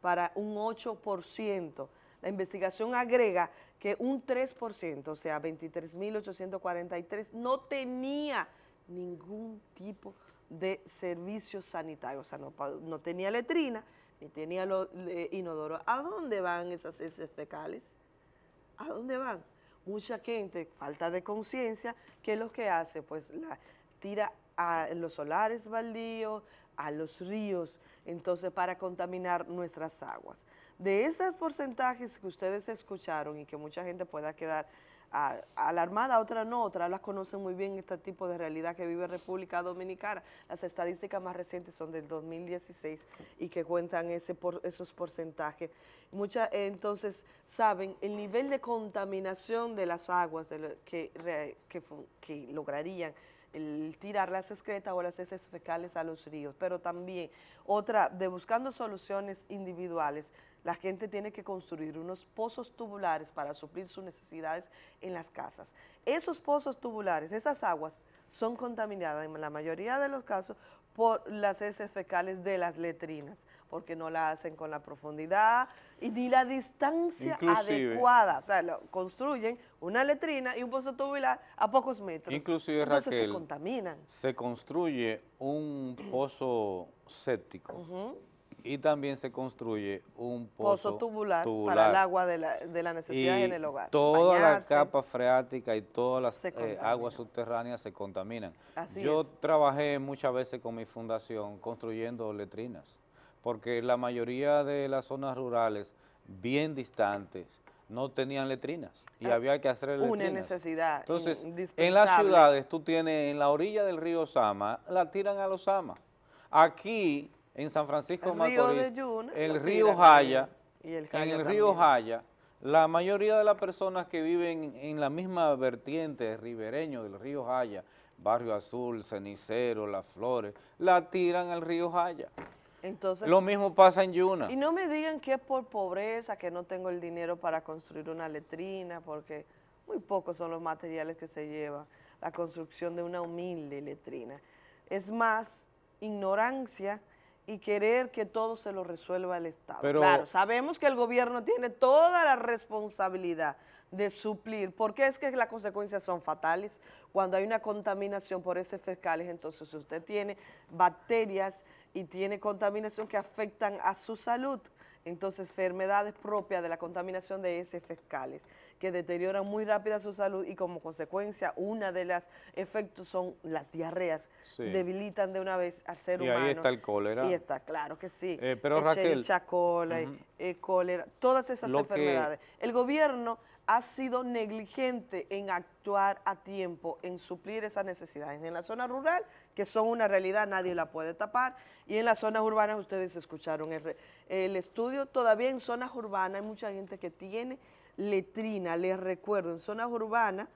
para un 8%. La investigación agrega que un 3%, o sea, 23.843, no tenía ningún tipo de servicio sanitario, o sea, no, no tenía letrina, ni tenía inodoro. ¿A dónde van esas heces fecales? ¿A dónde van? Mucha gente, falta de conciencia, ¿qué es lo que hace? Pues la tira a los solares baldíos, a los ríos, entonces para contaminar nuestras aguas. De esos porcentajes que ustedes escucharon y que mucha gente pueda quedar a, alarmada, otra no, otras las conocen muy bien este tipo de realidad que vive República Dominicana. Las estadísticas más recientes son del 2016 y que cuentan ese por, esos porcentajes. Muchas entonces saben el nivel de contaminación de las aguas de que, que lograrían el tirar las excretas o las heces fecales a los ríos, pero también otra, de buscando soluciones individuales, la gente tiene que construir unos pozos tubulares para suplir sus necesidades en las casas. Esos pozos tubulares, esas aguas, son contaminadas en la mayoría de los casos por las heces fecales de las letrinas, porque no la hacen con la profundidad y ni la distancia Inclusive, adecuada. O sea, lo, construyen una letrina y un pozo tubular a pocos metros. Inclusive, Entonces Raquel, se contaminan. se construye un pozo séptico y también se construye un pozo, Pozo tubular, tubular. para el agua de la, de la necesidad y en el hogar. toda Bañarse. la capa freática y todas las eh, aguas subterráneas se contaminan. Así Yo es. trabajé muchas veces con mi fundación construyendo letrinas, porque la mayoría de las zonas rurales bien distantes no tenían letrinas y Ah, había que hacer letrinas. Una necesidad Entonces, en las ciudades tú tienes en la orilla del río Sama, la tiran a los Sama. Aquí, en San Francisco El río de Macorís, Yuna, el río Jaya, y el en el río. Jaya, la mayoría de las personas que viven en la misma vertiente ribereño del río Jaya, Barrio Azul, Cenicero, Las Flores, la tiran al río Jaya. Entonces, Lo mismo pasa en Yuna. Y no me digan que es por pobreza, que no tengo el dinero para construir una letrina, porque muy pocos son los materiales que se llevan la construcción de una humilde letrina. Es más ignorancia y querer que todo se lo resuelva el Estado. Pero- claro, sabemos que el gobierno tiene toda la responsabilidad de suplir, porque es que las consecuencias son fatales. Cuando hay una contaminación por heces fecales, entonces usted tiene bacterias y tiene contaminación que afectan a su salud, entonces enfermedades propias de la contaminación de heces fecales, que deterioran muy rápido su salud y como consecuencia una de las efectos son las diarreas, Sí. debilitan de una vez al ser Y humano. ahí está el cólera. Y está, claro que sí. Eh, pero, Raquel, ujú. eh, cólera, todas esas Lo que- enfermedades. El gobierno ha sido negligente en actuar a tiempo, en suplir esas necesidades. En la zona rural, que son una realidad, nadie la puede tapar, y en las zonas urbanas, ustedes escucharon el, el estudio, todavía en zonas urbanas hay mucha gente que tiene letrina, les recuerdo, en zonas urbanas,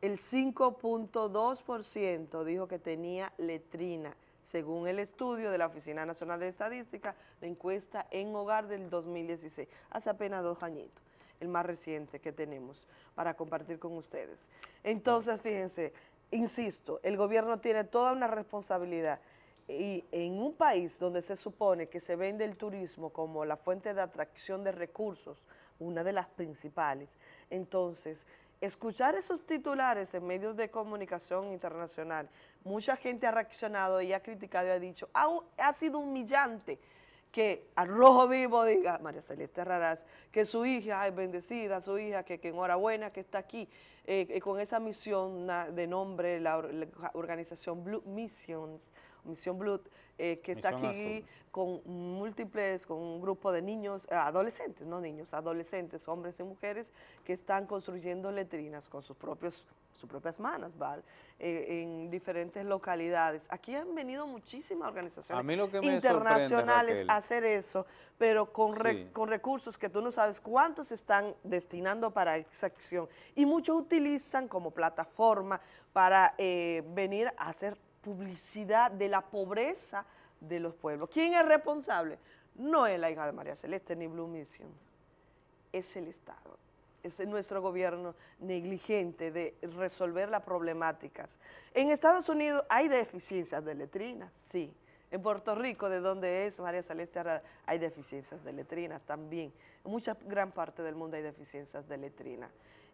el 5.2% dijo que tenía letrina, según el estudio de la Oficina Nacional de Estadística, la encuesta en hogar del 2016, hace apenas dos añitos, el más reciente que tenemos para compartir con ustedes. Entonces, fíjense, insisto, el gobierno tiene toda una responsabilidad y en un país donde se supone que se vende el turismo como la fuente de atracción de recursos, una de las principales, entonces escuchar esos titulares en medios de comunicación internacional, mucha gente ha reaccionado y ha criticado y ha dicho, ha, ha sido humillante que al rojo vivo diga, María Celeste Raraz, que su hija es bendecida, su hija que, que enhorabuena que está aquí, eh, eh, con esa misión de nombre, la, or- la organización Blue Missions, Misión Blue, eh, que está aquí Azul. con múltiples, con un grupo de niños, eh, adolescentes, no niños, adolescentes, hombres y mujeres, que están construyendo letrinas con sus propios sus propias manos, ¿vale? Eh, en diferentes localidades. Aquí han venido muchísimas organizaciones A mí lo que me internacionales a hacer eso, pero con, re- con recursos que tú no sabes cuántos están destinando para esa acción. Y muchos utilizan como plataforma para eh, venir a hacer publicidad de la pobreza de los pueblos. ¿Quién es responsable? No es la hija de María Celeste ni Blue Mission, es el Estado. Es nuestro gobierno negligente de resolver las problemáticas. En Estados Unidos hay deficiencias de letrinas, sí. En Puerto Rico, de donde es María Celeste Herrera, hay deficiencias de letrinas también. En mucha gran parte del mundo hay deficiencias de letrinas.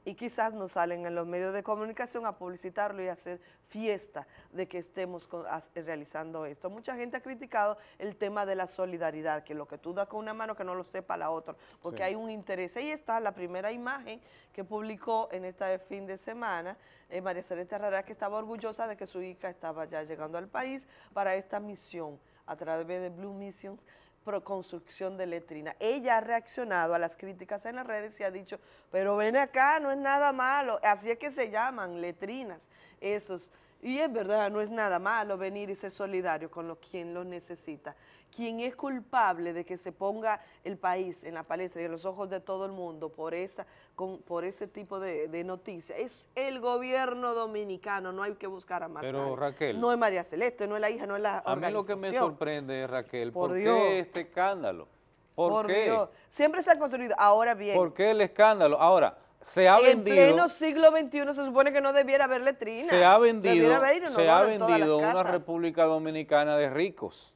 Y quizás nos salen en los medios de comunicación a publicitarlo y a hacer fiesta de que estemos realizando esto. Mucha gente ha criticado el tema de la solidaridad, que lo que tú das con una mano que no lo sepa la otra, porque Sí. hay un interés. Ahí está la primera imagen que publicó en este fin de semana eh, María Celeste Herrera, que estaba orgullosa de que su hija estaba ya llegando al país para esta misión a través de Blue Missions pro construcción de letrina. Ella ha reaccionado a las críticas en las redes y ha dicho, pero ven acá, no es nada malo, así es que se llaman letrinas, esos. Y es verdad, no es nada malo venir y ser solidario con lo, quien lo necesita. Quien es culpable de que se ponga el país en la palestra y en los ojos de todo el mundo por esa con, por ese tipo de, de noticias es el gobierno dominicano, no hay que buscar a más Pero. Raquel. No es María Celeste, no es la hija, no es la A mí lo que me sorprende, Raquel, Por ¿por, Dios. qué este escándalo? ¿Por, Por qué? Dios. Siempre se ha construido. Ahora bien, ¿Por qué el escándalo? Ahora, se ha en vendido... pleno siglo XXI se supone que no debiera haber letrina. se ha vendido, se ha en vendido una. República Dominicana de ricos.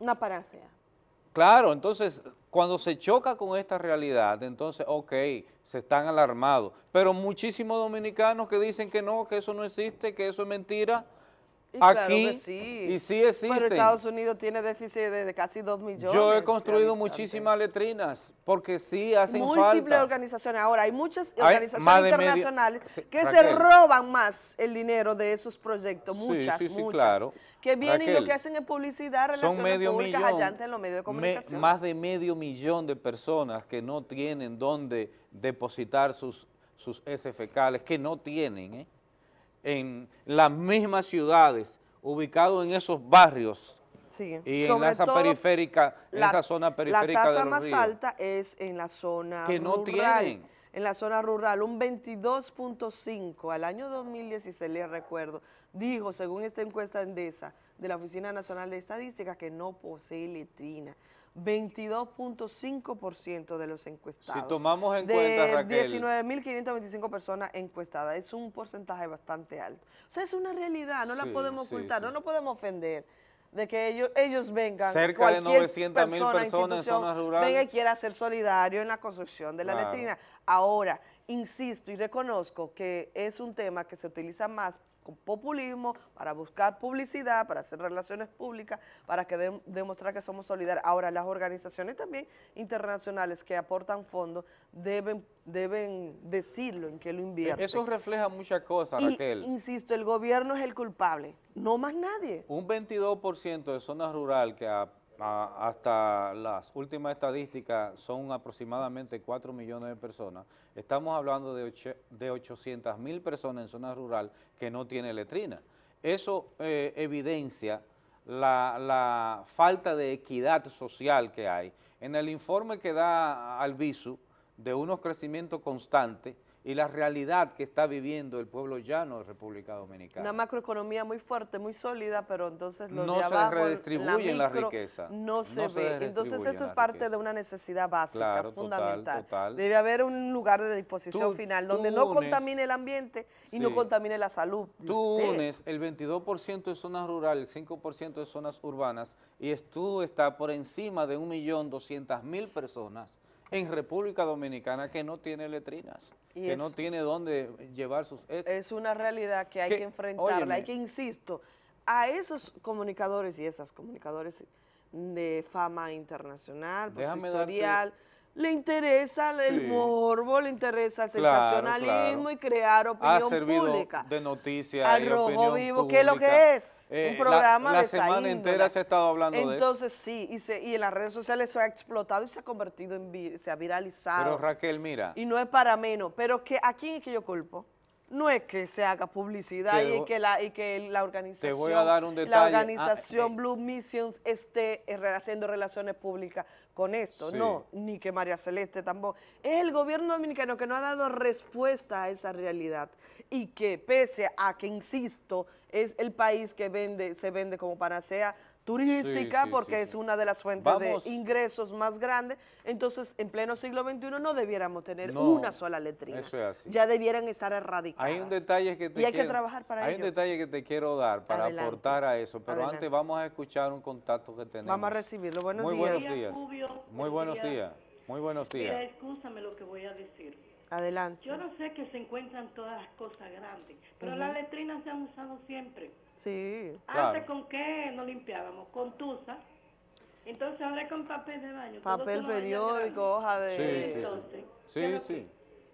Una panacea. Claro, entonces, cuando se choca con esta realidad, entonces, ok, se están alarmados. Pero muchísimos dominicanos que dicen que no, que eso no existe, que eso es mentira. Y claro Aquí, que sí. y sí existen. Pero Estados Unidos tiene déficit de, casi 2 millones. Yo he construido muchísimas letrinas, porque sí hacen Múltiples falta. organizaciones. Ahora, hay muchas organizaciones medio- internacionales que se roban más el dinero de esos proyectos, muchas, sí, sí, muchas. claro. Que vienen y lo Raquel, que hacen es publicidad, Son relaciones medio públicas millón, allá en los medios de me- comunicación. más de medio millón de personas que no tienen dónde depositar sus, sus S fecales, que no tienen, ¿eh? en las mismas ciudades, ubicados en esos barrios Sí. y en Sobre esa todo, periférica, en la- esa zona periférica La de tasa los más ríos. alta es en la zona Que no rural. tienen. En la zona rural, un 22.5 al año 2016, les recuerdo, dijo, según esta encuesta Endesa de la Oficina Nacional de Estadística, que no posee letrina. 22.5% de los encuestados. Si tomamos en de cuenta, Raquel. 19.525 personas encuestadas, es un porcentaje bastante alto. O sea, es una realidad, no la podemos sí, ocultar, sí. no nos podemos ofender de que ellos, ellos vengan, Cerca de cualquier 900.000 persona, personas en zonas rurales. venga y quiera ser solidario en la construcción de la Claro. letrina. Ahora, insisto y reconozco que es un tema que se utiliza más populismo, para buscar publicidad, para hacer relaciones públicas, para que dem- demostrar que somos solidarios. Ahora, las organizaciones también internacionales que aportan fondos deben, deben decirlo en qué lo invierten. Eso refleja muchas cosas, y, Raquel. insisto, el gobierno es el culpable, no más nadie. Un 22% de zona rural que a- hasta las últimas estadísticas son aproximadamente 4 millones de personas, estamos hablando de 800 mil personas en zona rural que no tiene letrina. Eso eh, evidencia la, la falta de equidad social que hay. En el informe que da Albizu de unos crecimientos constantes y la realidad que está viviendo el pueblo llano de República Dominicana. Una macroeconomía muy fuerte, muy sólida, pero entonces los No de se redistribuyen la micro, riqueza. No se No se ve. Entonces esto es la parte riqueza. de una necesidad básica, Claro, fundamental. total. Debe haber un lugar de disposición Tú- final donde no unes- contamine el ambiente y no contamine la salud. Tú usted. unes el 22% de zonas rurales, el 5% de zonas urbanas, y tú estás por encima de 1.200.000 personas en República Dominicana que no tiene letrinas, Y que es- no tiene dónde llevar sus... es- Es una realidad que hay Que- que enfrentarla, óyeme. hay que, insisto, a esos comunicadores y esas comunicadores de fama internacional, pues, Déjame historial, le interesa el Sí. morbo, le interesa el sensacionalismo claro. y crear ha opinión servido pública. de noticia Al y rojo opinión vivo, ¿qué es lo que es? Eh, un programa la, la de semana índole. entera se ha estado hablando de eso. Entonces sí, y, se- y en las redes sociales eso ha explotado y se ha convertido en, se ha viralizado. Pero Raquel, mira, Y no es para menos, pero que ¿a quién es que yo culpo? no es que se haga publicidad Te y que la y que la organización voy a dar un la. Ah, organización eh. Blue Missions esté haciendo relaciones públicas con esto, Sí. no, ni que María Celeste tampoco. Es el gobierno dominicano que no ha dado respuesta a esa realidad y que pese a que insisto es el país que vende se vende como panacea turística Sí, sí, porque sí, es sí. una de las fuentes Vamos. de ingresos más grandes, entonces en pleno siglo XXI no debiéramos tener No, una sola letrina. eso es así. Ya debieran estar erradicadas. Hay un detalle que te Y hay que quiero- trabajar para Hay ello. un detalle que te quiero dar para Adelante. aportar a eso, pero Adelante. antes vamos a escuchar un contacto que tenemos. Vamos a recibirlo. Buenos Muy días. buenos días. Rubio. Muy Buenos días. días. Muy buenos Mira, días. escúchame lo que voy a decir. Adelante. Yo no sé que se encuentran todas las cosas grandes, pero Ujú. las letrinas se han usado siempre. Sí. Antes, ¿con qué nos limpiábamos? Con tusa. Entonces, ahora con papel de baño. Papel periódico, hoja Sí, de... sí, sí. Entonces, Sí, ¿qué es lo sí,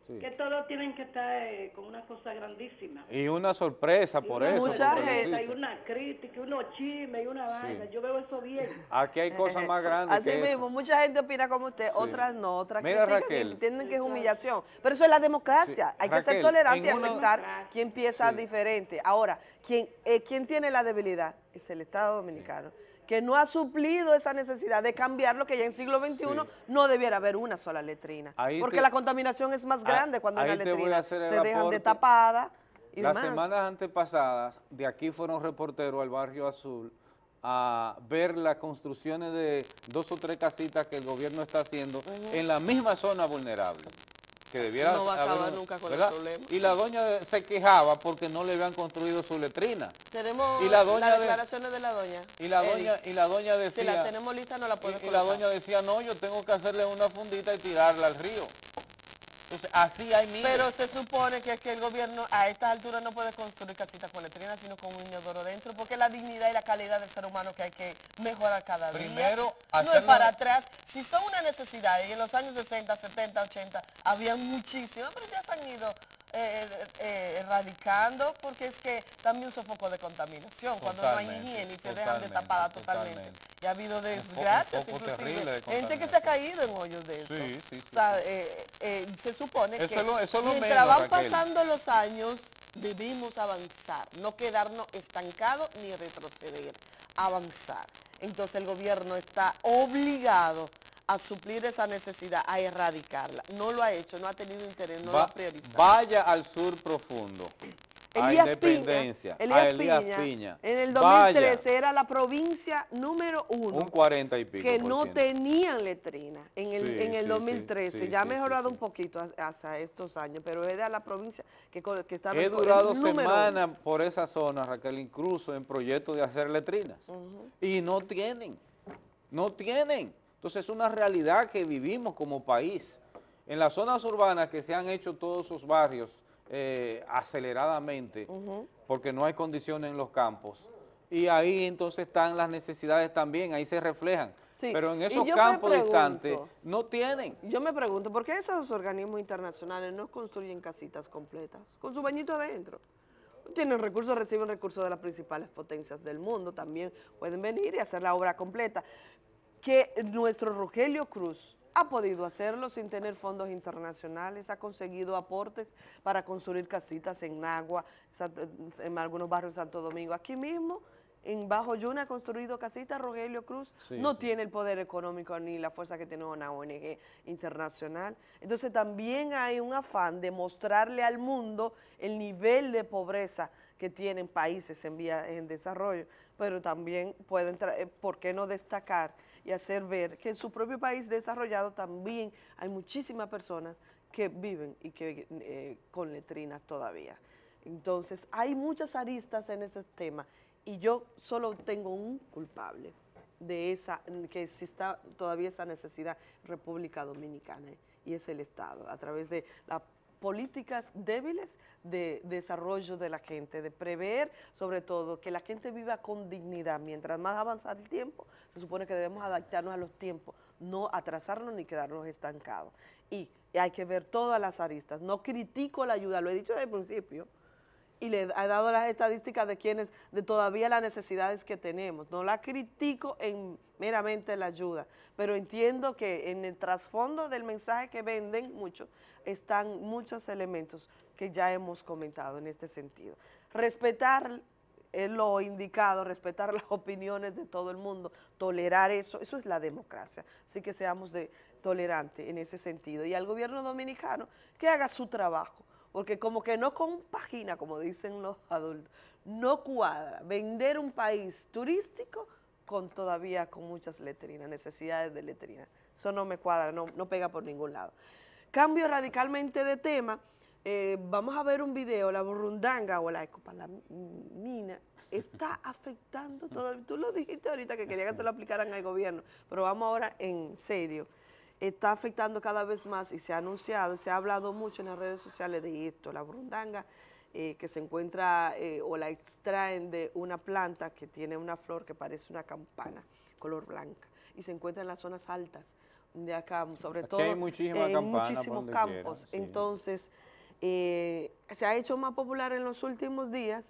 sí. Que todos tienen que estar eh, con una cosa grandísima. Y una sorpresa por Y una eso. porque lo Y una crítica, y unos chismes, y una vaina. Yo veo eso bien. Aquí hay cosas más grandes Así que eso. mismo, mucha gente opina como usted, Sí. otras no, otras Mira, critican Raquel. y entienden que es humillación. Pero eso es la democracia, Sí. hay que ser Raquel, tolerante y en una- aceptar quien piensa Sí. diferente. Ahora, quien, eh, quien tiene la debilidad es el Estado Dominicano, que no ha suplido esa necesidad de cambiar lo que ya en siglo XXI no debiera haber una sola letrina. Ahí porque te- la contaminación es más Ah, grande cuando una letrina se dejan de tapada y Las demás. semanas antepasadas, de aquí fueron reporteros al Barrio Azul a ver las construcciones de dos o tres casitas que el gobierno está haciendo en la misma zona vulnerable. Que debiera No va a acabar haber- nunca con el ¿verdad? problema. Y la doña se quejaba porque no le habían construido su letrina. Tenemos Y la doña las de- declaraciones de la doña. Y la Eric. doña, y la doña Si decía... la tenemos lista, no la y, puedes y la doña decía, no, yo tengo que hacerle una fundita y tirarla al río. Entonces, así hay miles. Pero se supone que es que el gobierno a estas alturas no puede construir casitas con letrinas, sino con un inodoro dentro, porque es la dignidad y la calidad del ser humano que hay que mejorar cada día. Primero, no es para atrás. Si son una necesidad, y en los años 60, 70, 80, había muchísimas, pero ya se han ido eh, eh, erradicando, porque es que también son foco de contaminación. Cuando no hay higiene y se dejan de totalmente, tapada totalmente. Y ha habido Un un desgracias, inclusive, gente que se ha caído en hoyos de eso. Sí, sí, sí, O sea, eh, eh, se supone Eso que es lo- eso es lo mientras menos, van Raquel. pasando los años, debimos avanzar, no quedarnos estancados ni retroceder, avanzar. Entonces el gobierno está obligado a suplir esa necesidad, a erradicarla. No lo ha hecho, no ha tenido interés, no lo Va- ha priorizado. vaya al sur profundo, a Independencia, Piña, a Elías Piña, Piña. en el Vaya, 2013 era la provincia número uno un 40 y pico que no tenían letrina en el, Sí, en el sí, 2013. sí, ya ha mejorado un poquito ha- hasta estos años, pero era la provincia que, que estaba He durado semanas por esa zona, Raquel, incluso en proyectos de hacer letrinas. Y no tienen, no tienen. Entonces es una realidad que vivimos como país. En las zonas urbanas que se han hecho todos esos barrios eh, aceleradamente, porque no hay condiciones en los campos, y ahí entonces están las necesidades también, ahí se reflejan. Sí, Pero en esos campos pregunto, distantes no tienen. Yo me pregunto, ¿por qué esos organismos internacionales no construyen casitas completas con su bañito adentro? Tienen recursos, reciben recursos de las principales potencias del mundo, también pueden venir y hacer la obra completa. Que nuestro Rogelio Cruz ha podido hacerlo sin tener fondos internacionales, ha conseguido aportes para construir casitas en Nagua, en algunos barrios de Santo Domingo. Aquí mismo, en Bajo Yuna, ha construido casitas Rogelio Cruz, Sí, no sí. tiene el poder económico ni la fuerza que tiene una ONG internacional. Entonces también hay un afán de mostrarle al mundo el nivel de pobreza que tienen países en vía en desarrollo, pero también pueden, eh, ¿por qué no destacar y hacer ver que en su propio país desarrollado también hay muchísimas personas que viven y que eh, con letrinas todavía? Entonces, hay muchas aristas en ese tema y yo solo tengo un culpable de esa, que exista todavía esa necesidad República Dominicana y es el Estado, a través de las políticas débiles de desarrollo de la gente, de prever sobre todo que la gente viva con dignidad. Mientras más avanza el tiempo, se supone que debemos adaptarnos a los tiempos, no atrasarnos ni quedarnos estancados. Y hay que ver todas las aristas. No critico la ayuda, lo he dicho desde el principio, y le he dado las estadísticas de quienes, de todavía las necesidades que tenemos. No la critico en meramente la ayuda, pero entiendo que en el trasfondo del mensaje que venden mucho están muchos elementos que ya hemos comentado en este sentido. Respetar es lo indicado, respetar las opiniones de todo el mundo, tolerar eso, eso es la democracia. Así que seamos de, tolerantes en ese sentido. Y al gobierno dominicano que haga su trabajo, porque como que no compagina, como dicen los adultos, no cuadra vender un país turístico con todavía con muchas letrinas, necesidades de letrinas. Eso no me cuadra, no, no pega por ningún lado. Cambio radicalmente de tema, eh, vamos a ver un video, la burundanga o la escopalamina está afectando todo, tú lo dijiste ahorita que quería que se lo aplicaran al gobierno, pero vamos ahora en serio. Está afectando cada vez más y se ha anunciado, se ha hablado mucho en las redes sociales de esto, la burundanga eh, que se encuentra eh, o la extraen de una planta que tiene una flor que parece una campana, color blanca, y se encuentra en las zonas altas de acá, sobre todo hay en muchísimos campos. Entonces, eh, se ha hecho más popular en los últimos días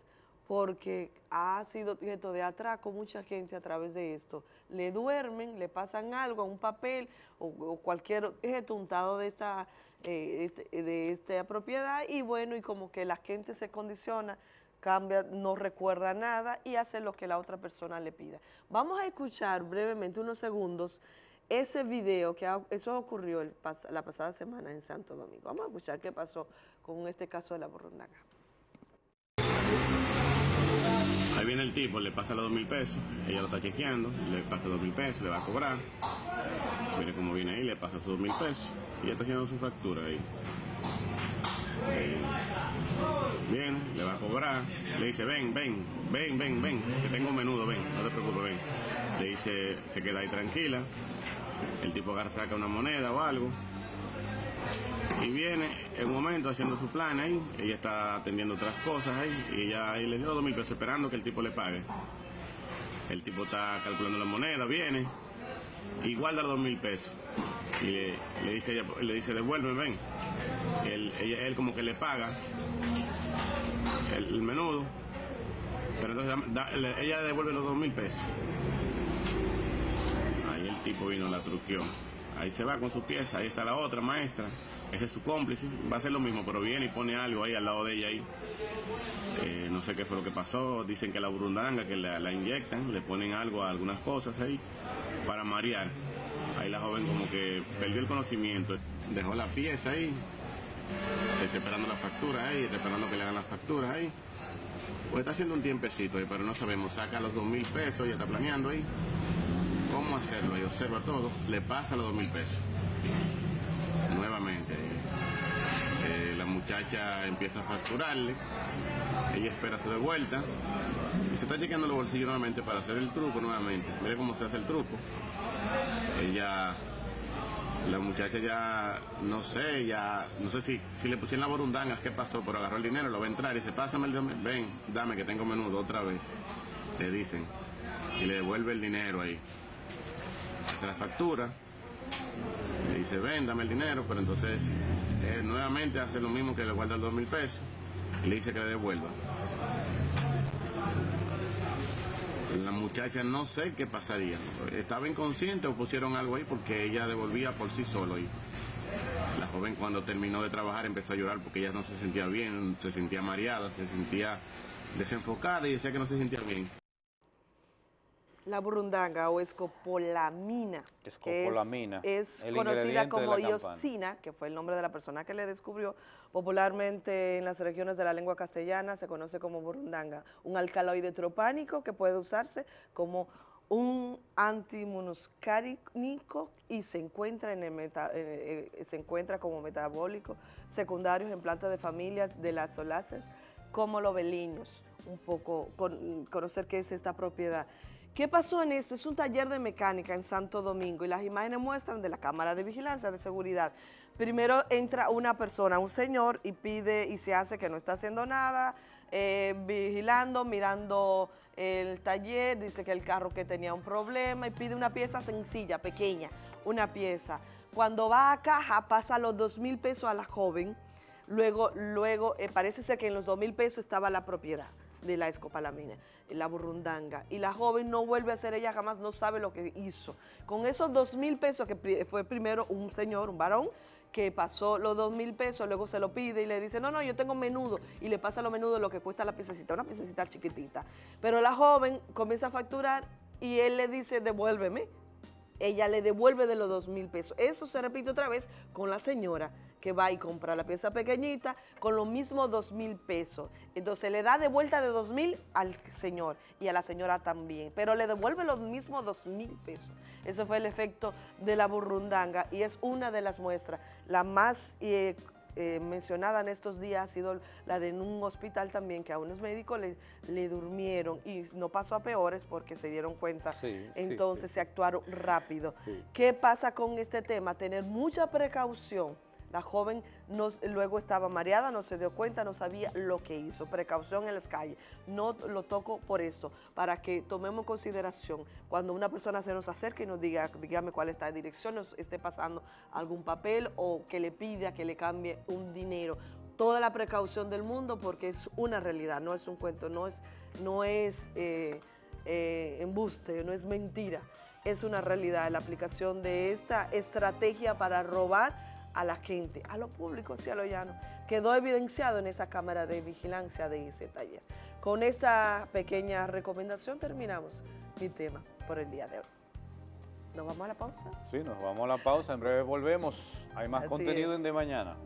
porque ha sido objeto de atraco mucha gente a través de esto. Le duermen, le pasan algo, un papel o, cualquier objeto untado de esta, eh, este, de esta propiedad y bueno, y como que la gente se condiciona, cambia, no recuerda nada y hace lo que la otra persona le pida. Vamos a escuchar brevemente unos segundos ese video que eso ocurrió la pasada semana en Santo Domingo. Vamos a escuchar qué pasó con este caso de la borrondaga. Ahí viene el tipo, le pasa los dos mil pesos, ella lo está chequeando, le pasa dos mil pesos, le va a cobrar. Mire cómo viene ahí, le pasa sus dos mil pesos y ella está haciendo su factura ahí. Bien, le va a cobrar, le dice, ven, ven, ven, ven, ven, que tengo un menudo, ven, no te preocupes, ven. Le dice, se queda ahí tranquila, el tipo agarra, saca una moneda o algo, y viene en un momento haciendo su plan ahí, ella está atendiendo otras cosas ahí, y ella le dio dos mil pesos esperando que el tipo le pague. El tipo está calculando la moneda, viene y guarda los dos mil pesos. Y le, dice ella, le dice, devuelve, ven. Él, él como que le paga el, menudo, pero entonces ella devuelve los dos mil pesos. Tipo vino, la truqueó. Ahí se va con su pieza, ahí está la otra maestra ese es su cómplice, va a ser lo mismo, pero viene y pone algo ahí al lado de ella ahí. Eh, no sé qué fue lo que pasó, dicen que la burundanga, que la, inyectan, le ponen algo a algunas cosas ahí para marear. Ahí la joven como que perdió el conocimiento, dejó la pieza ahí, está esperando la factura ahí, está esperando que le hagan las facturas ahí. Pues está haciendo un tiempecito ahí, pero no sabemos, saca los dos mil pesos, ya está planeando ahí. ¿Cómo hacerlo? Y observa todo, le pasa los dos mil pesos nuevamente. Eh, la muchacha empieza a facturarle, ella espera su devuelta y se está chequeando los bolsillos nuevamente para hacer el truco nuevamente. Mire cómo se hace el truco. Ella, la muchacha ya, no sé, ya, no sé si, si le pusieron la borundanga, qué pasó, pero agarró el dinero, lo va a entrar y dice, pásame el ven, dame que tengo menudo otra vez, le dicen, y le devuelve el dinero ahí. Hace la factura, le dice, ven, dame el dinero, pero entonces nuevamente hace lo mismo que le guarda el dos mil pesos y le dice que le devuelva. La muchacha no sé qué pasaría. Estaba inconsciente o pusieron algo ahí porque ella devolvía por sí solo. Y la joven cuando terminó de trabajar empezó a llorar porque ella no se sentía bien, se sentía mareada, se sentía desenfocada y decía que no se sentía bien la burundanga o escopolamina, escopolamina. que es, conocida como iosina, que fue el nombre de la persona que le descubrió, popularmente en las regiones de la lengua castellana se conoce como burundanga, un alcaloide tropánico que puede usarse como un antimuscarínico y se encuentra, en el eh, eh, se encuentra como metabólico secundarios en plantas de familias de las soláceas como los belinos, un poco conocer qué es esta propiedad. ¿Qué pasó en esto? Es un taller de mecánica en Santo Domingo y las imágenes muestran de la cámara de vigilancia de seguridad. Primero entra una persona, un señor, y pide y se hace que no está haciendo nada, eh, vigilando, mirando el taller, dice que el carro que tenía un problema y pide una pieza sencilla, pequeña, una pieza. Cuando va a caja pasa los dos mil pesos a la joven, luego, luego eh, parece ser que en los dos mil pesos estaba la propiedad de la escopalamina, la burundanga. Y la joven no vuelve a ser ella jamás, no sabe lo que hizo. Con esos dos mil pesos que fue primero un señor, un varón, que pasó los dos mil pesos, luego se lo pide y le dice, no, no, yo tengo menudo, y le pasa lo menudo lo que cuesta la piececita, una piececita chiquitita. Pero la joven comienza a facturar y él le dice, devuélveme. Ella le devuelve de los dos mil pesos. Eso se repite otra vez con la señora que va y compra la pieza pequeñita con lo mismo dos mil pesos. Entonces le da de vuelta de dos mil al señor y a la señora también, pero le devuelve los mismos dos mil pesos. Eso fue el efecto de la burrundanga y es una de las muestras. La más eh, eh, mencionada en estos días ha sido la de en un hospital también, que a unos médicos le, le durmieron y no pasó a peores porque se dieron cuenta, Sí, entonces sí, se actuaron rápido. ¿Qué pasa con este tema? Tener mucha precaución. La joven no- luego estaba mareada, no se dio cuenta, no sabía lo que hizo. Precaución en las calles. No lo toco por eso, para que tomemos consideración cuando una persona se nos acerque y nos diga, dígame cuál es la dirección, nos esté pasando algún papel o que le pida que le cambie un dinero. Toda la precaución del mundo porque es una realidad, no es un cuento, no es, no es eh, eh, embuste, no es mentira. Es una realidad la aplicación de esta estrategia para robar a la gente, a lo público y a lo llano. Quedó evidenciado en esa cámara de vigilancia de ese taller. Con esta pequeña recomendación terminamos mi tema por el día de hoy. ¿Nos vamos a la pausa? Sí, nos vamos a la pausa, en breve volvemos. Hay más Así contenido es. en De Mañana.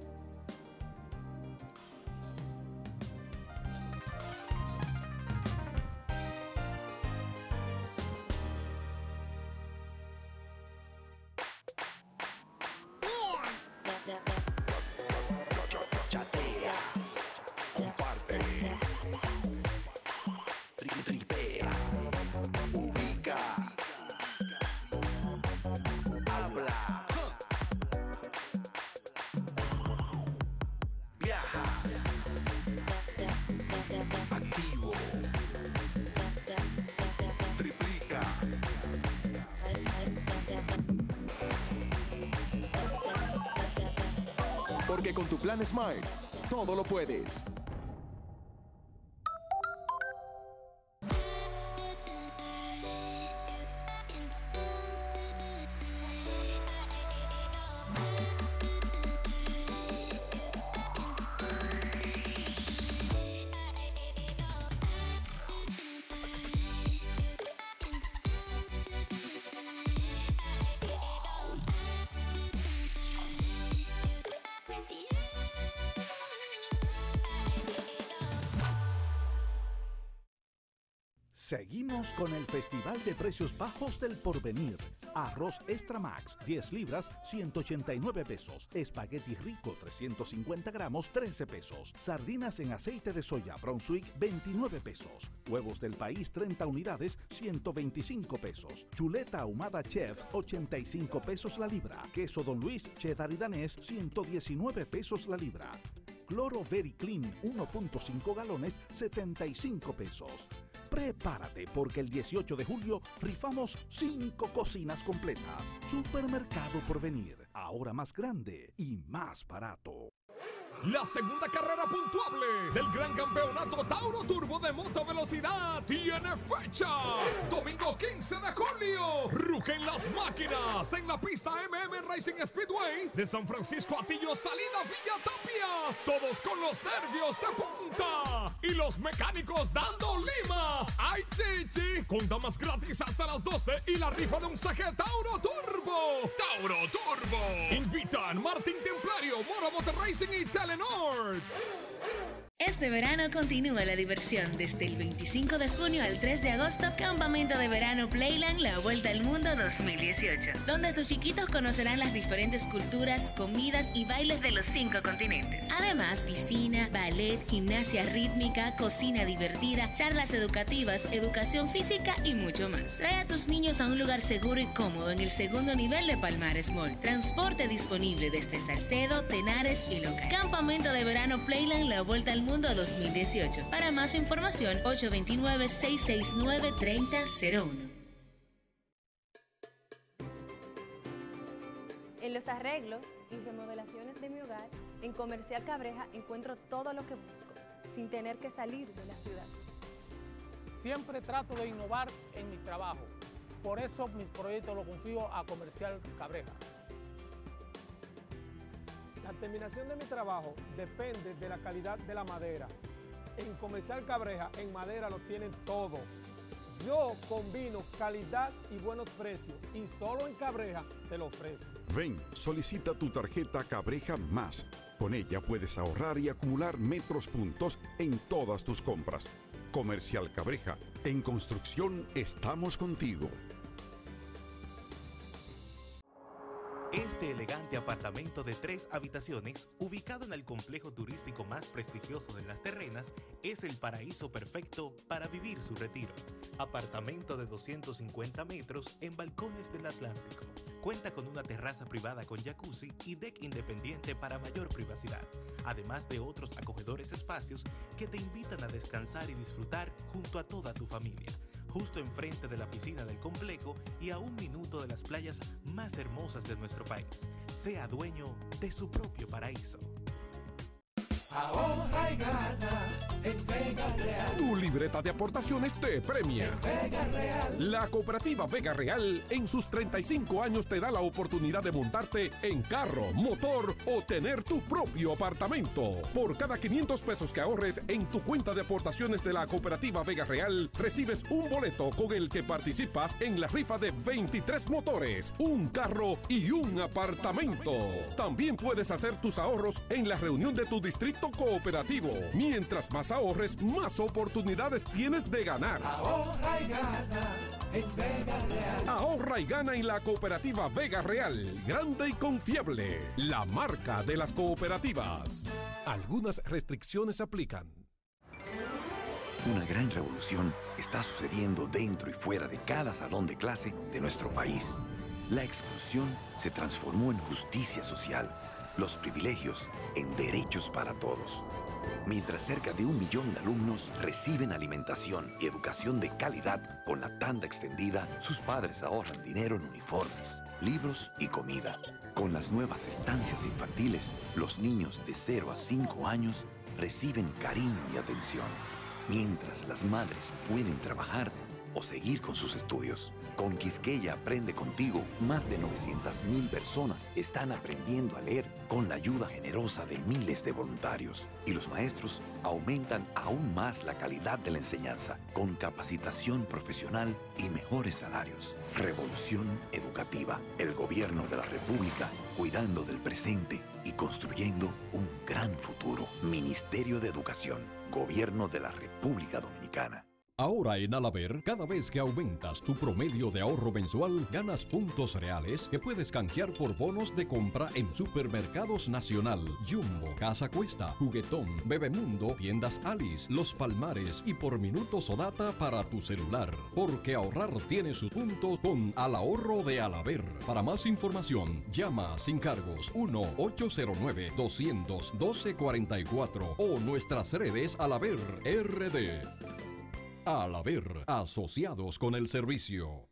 Puedes. Seguimos con el Festival de Precios Bajos del Porvenir. Arroz Extra Max, 10 libras, 189 pesos. Espagueti rico, 350 gramos, 13 pesos. Sardinas en aceite de soya Brunswick, 29 pesos. Huevos del país, 30 unidades, 125 pesos. Chuleta ahumada Chef, 85 pesos la libra. Queso Don Luis, cheddar y danés, 119 pesos la libra. Cloro Very Clean, 1.5 galones, 75 pesos. Prepárate porque el 18 de julio rifamos 5 cocinas completas. Supermercado por venir, ahora más grande y más barato. La segunda carrera puntuable del Gran Campeonato Tauro Turbo de Moto Velocidad tiene fecha. Domingo 15 de julio. Rugen las máquinas en la pista MM Racing Speedway de San Francisco Atillo, salida Villa Tapia. Todos con los nervios de punta y los mecánicos dando lima. ¡Ay, chichi! Con damas gratis hasta las 12 y la rifa de un saque Tauro Turbo. Tauro Turbo. Invitan Martín Templario, Moro Motor Racing y Este verano continúa la diversión desde el 25 de junio al 3 de agosto, Campamento de Verano Playland La Vuelta al Mundo 2018, donde tus chiquitos conocerán las diferentes culturas, comidas y bailes de los cinco continentes. Además, piscina, ballet, gimnasia rítmica, cocina divertida, charlas educativas, educación física y mucho más. Trae a tus niños a un lugar seguro y cómodo en el segundo nivel de Palmares Mall. Transporte disponible desde Salcedo, Tenares y Loca. Campamento de Verano Playland La Vuelta al Mundo 2018. Para más información, 829-669-3001. En los arreglos y remodelaciones de mi hogar, en Comercial Cabreja encuentro todo lo que busco, sin tener que salir de la ciudad. Siempre trato de innovar en mi trabajo. Por eso mis proyectos los confío a Comercial Cabreja. La terminación de mi trabajo depende de la calidad de la madera. En Comercial Cabreja, en madera lo tienen todo. Yo combino calidad y buenos precios y solo en Cabreja te lo ofrezco. Ven, solicita tu tarjeta Cabreja Más. Con ella puedes ahorrar y acumular metros puntos en todas tus compras. Comercial Cabreja, en construcción estamos contigo. Este elegante apartamento de tres habitaciones, ubicado en el complejo turístico más prestigioso de las terrenas, es el paraíso perfecto para vivir su retiro. Apartamento de 250 metros en balcones del Atlántico. Cuenta con una terraza privada con jacuzzi y deck independiente para mayor privacidad, además de otros acogedores espacios que te invitan a descansar y disfrutar junto a toda tu familia justo enfrente de la piscina del complejo y a un minuto de las playas más hermosas de nuestro país. Sea dueño de su propio paraíso. Ahorra y gana en Vega Real. Tu libreta de aportaciones te premia. Vega Real. La cooperativa Vega Real en sus 35 años te da la oportunidad de montarte en carro, motor o tener tu propio apartamento. Por cada 500 pesos que ahorres en tu cuenta de aportaciones de la cooperativa Vega Real, recibes un boleto con el que participas en la rifa de 23 motores, un carro y un apartamento. También puedes hacer tus ahorros en la reunión de tu distrito cooperativo. Mientras más ahorres, más oportunidades tienes de ganar. Ahorra y gana en Vega Real. Ahorra y gana en la cooperativa Vega Real, grande y confiable, la marca de las cooperativas. Algunas restricciones aplican. Una gran revolución está sucediendo dentro y fuera de cada salón de clase de nuestro país. La exclusión se transformó en justicia social, los privilegios en derechos para todos. Mientras cerca de un millón de alumnos reciben alimentación y educación de calidad con la tanda extendida, sus padres ahorran dinero en uniformes, libros y comida. Con las nuevas estancias infantiles, los niños de 0 a 5 años reciben cariño y atención, mientras las madres pueden trabajar o seguir con sus estudios. Con Quisqueya Aprende Contigo, más de 900.000 personas están aprendiendo a leer con la ayuda generosa de miles de voluntarios. Y los maestros aumentan aún más la calidad de la enseñanza, con capacitación profesional y mejores salarios. Revolución educativa. El gobierno de la República cuidando del presente y construyendo un gran futuro. Ministerio de Educación. Gobierno de la República Dominicana. Ahora en Alaber, cada vez que aumentas tu promedio de ahorro mensual, ganas puntos reales que puedes canjear por bonos de compra en Supermercados Nacional, Jumbo, Casa Cuesta, Juguetón, Bebemundo, Tiendas Alice, Los Palmares y por minutos o data para tu celular. Porque ahorrar tiene sus puntos con Al Ahorro de Alaber. Para más información, llama sin cargos 1-809-200-1244 o nuestras redes Alaber RD. Al haber asociados con el servicio.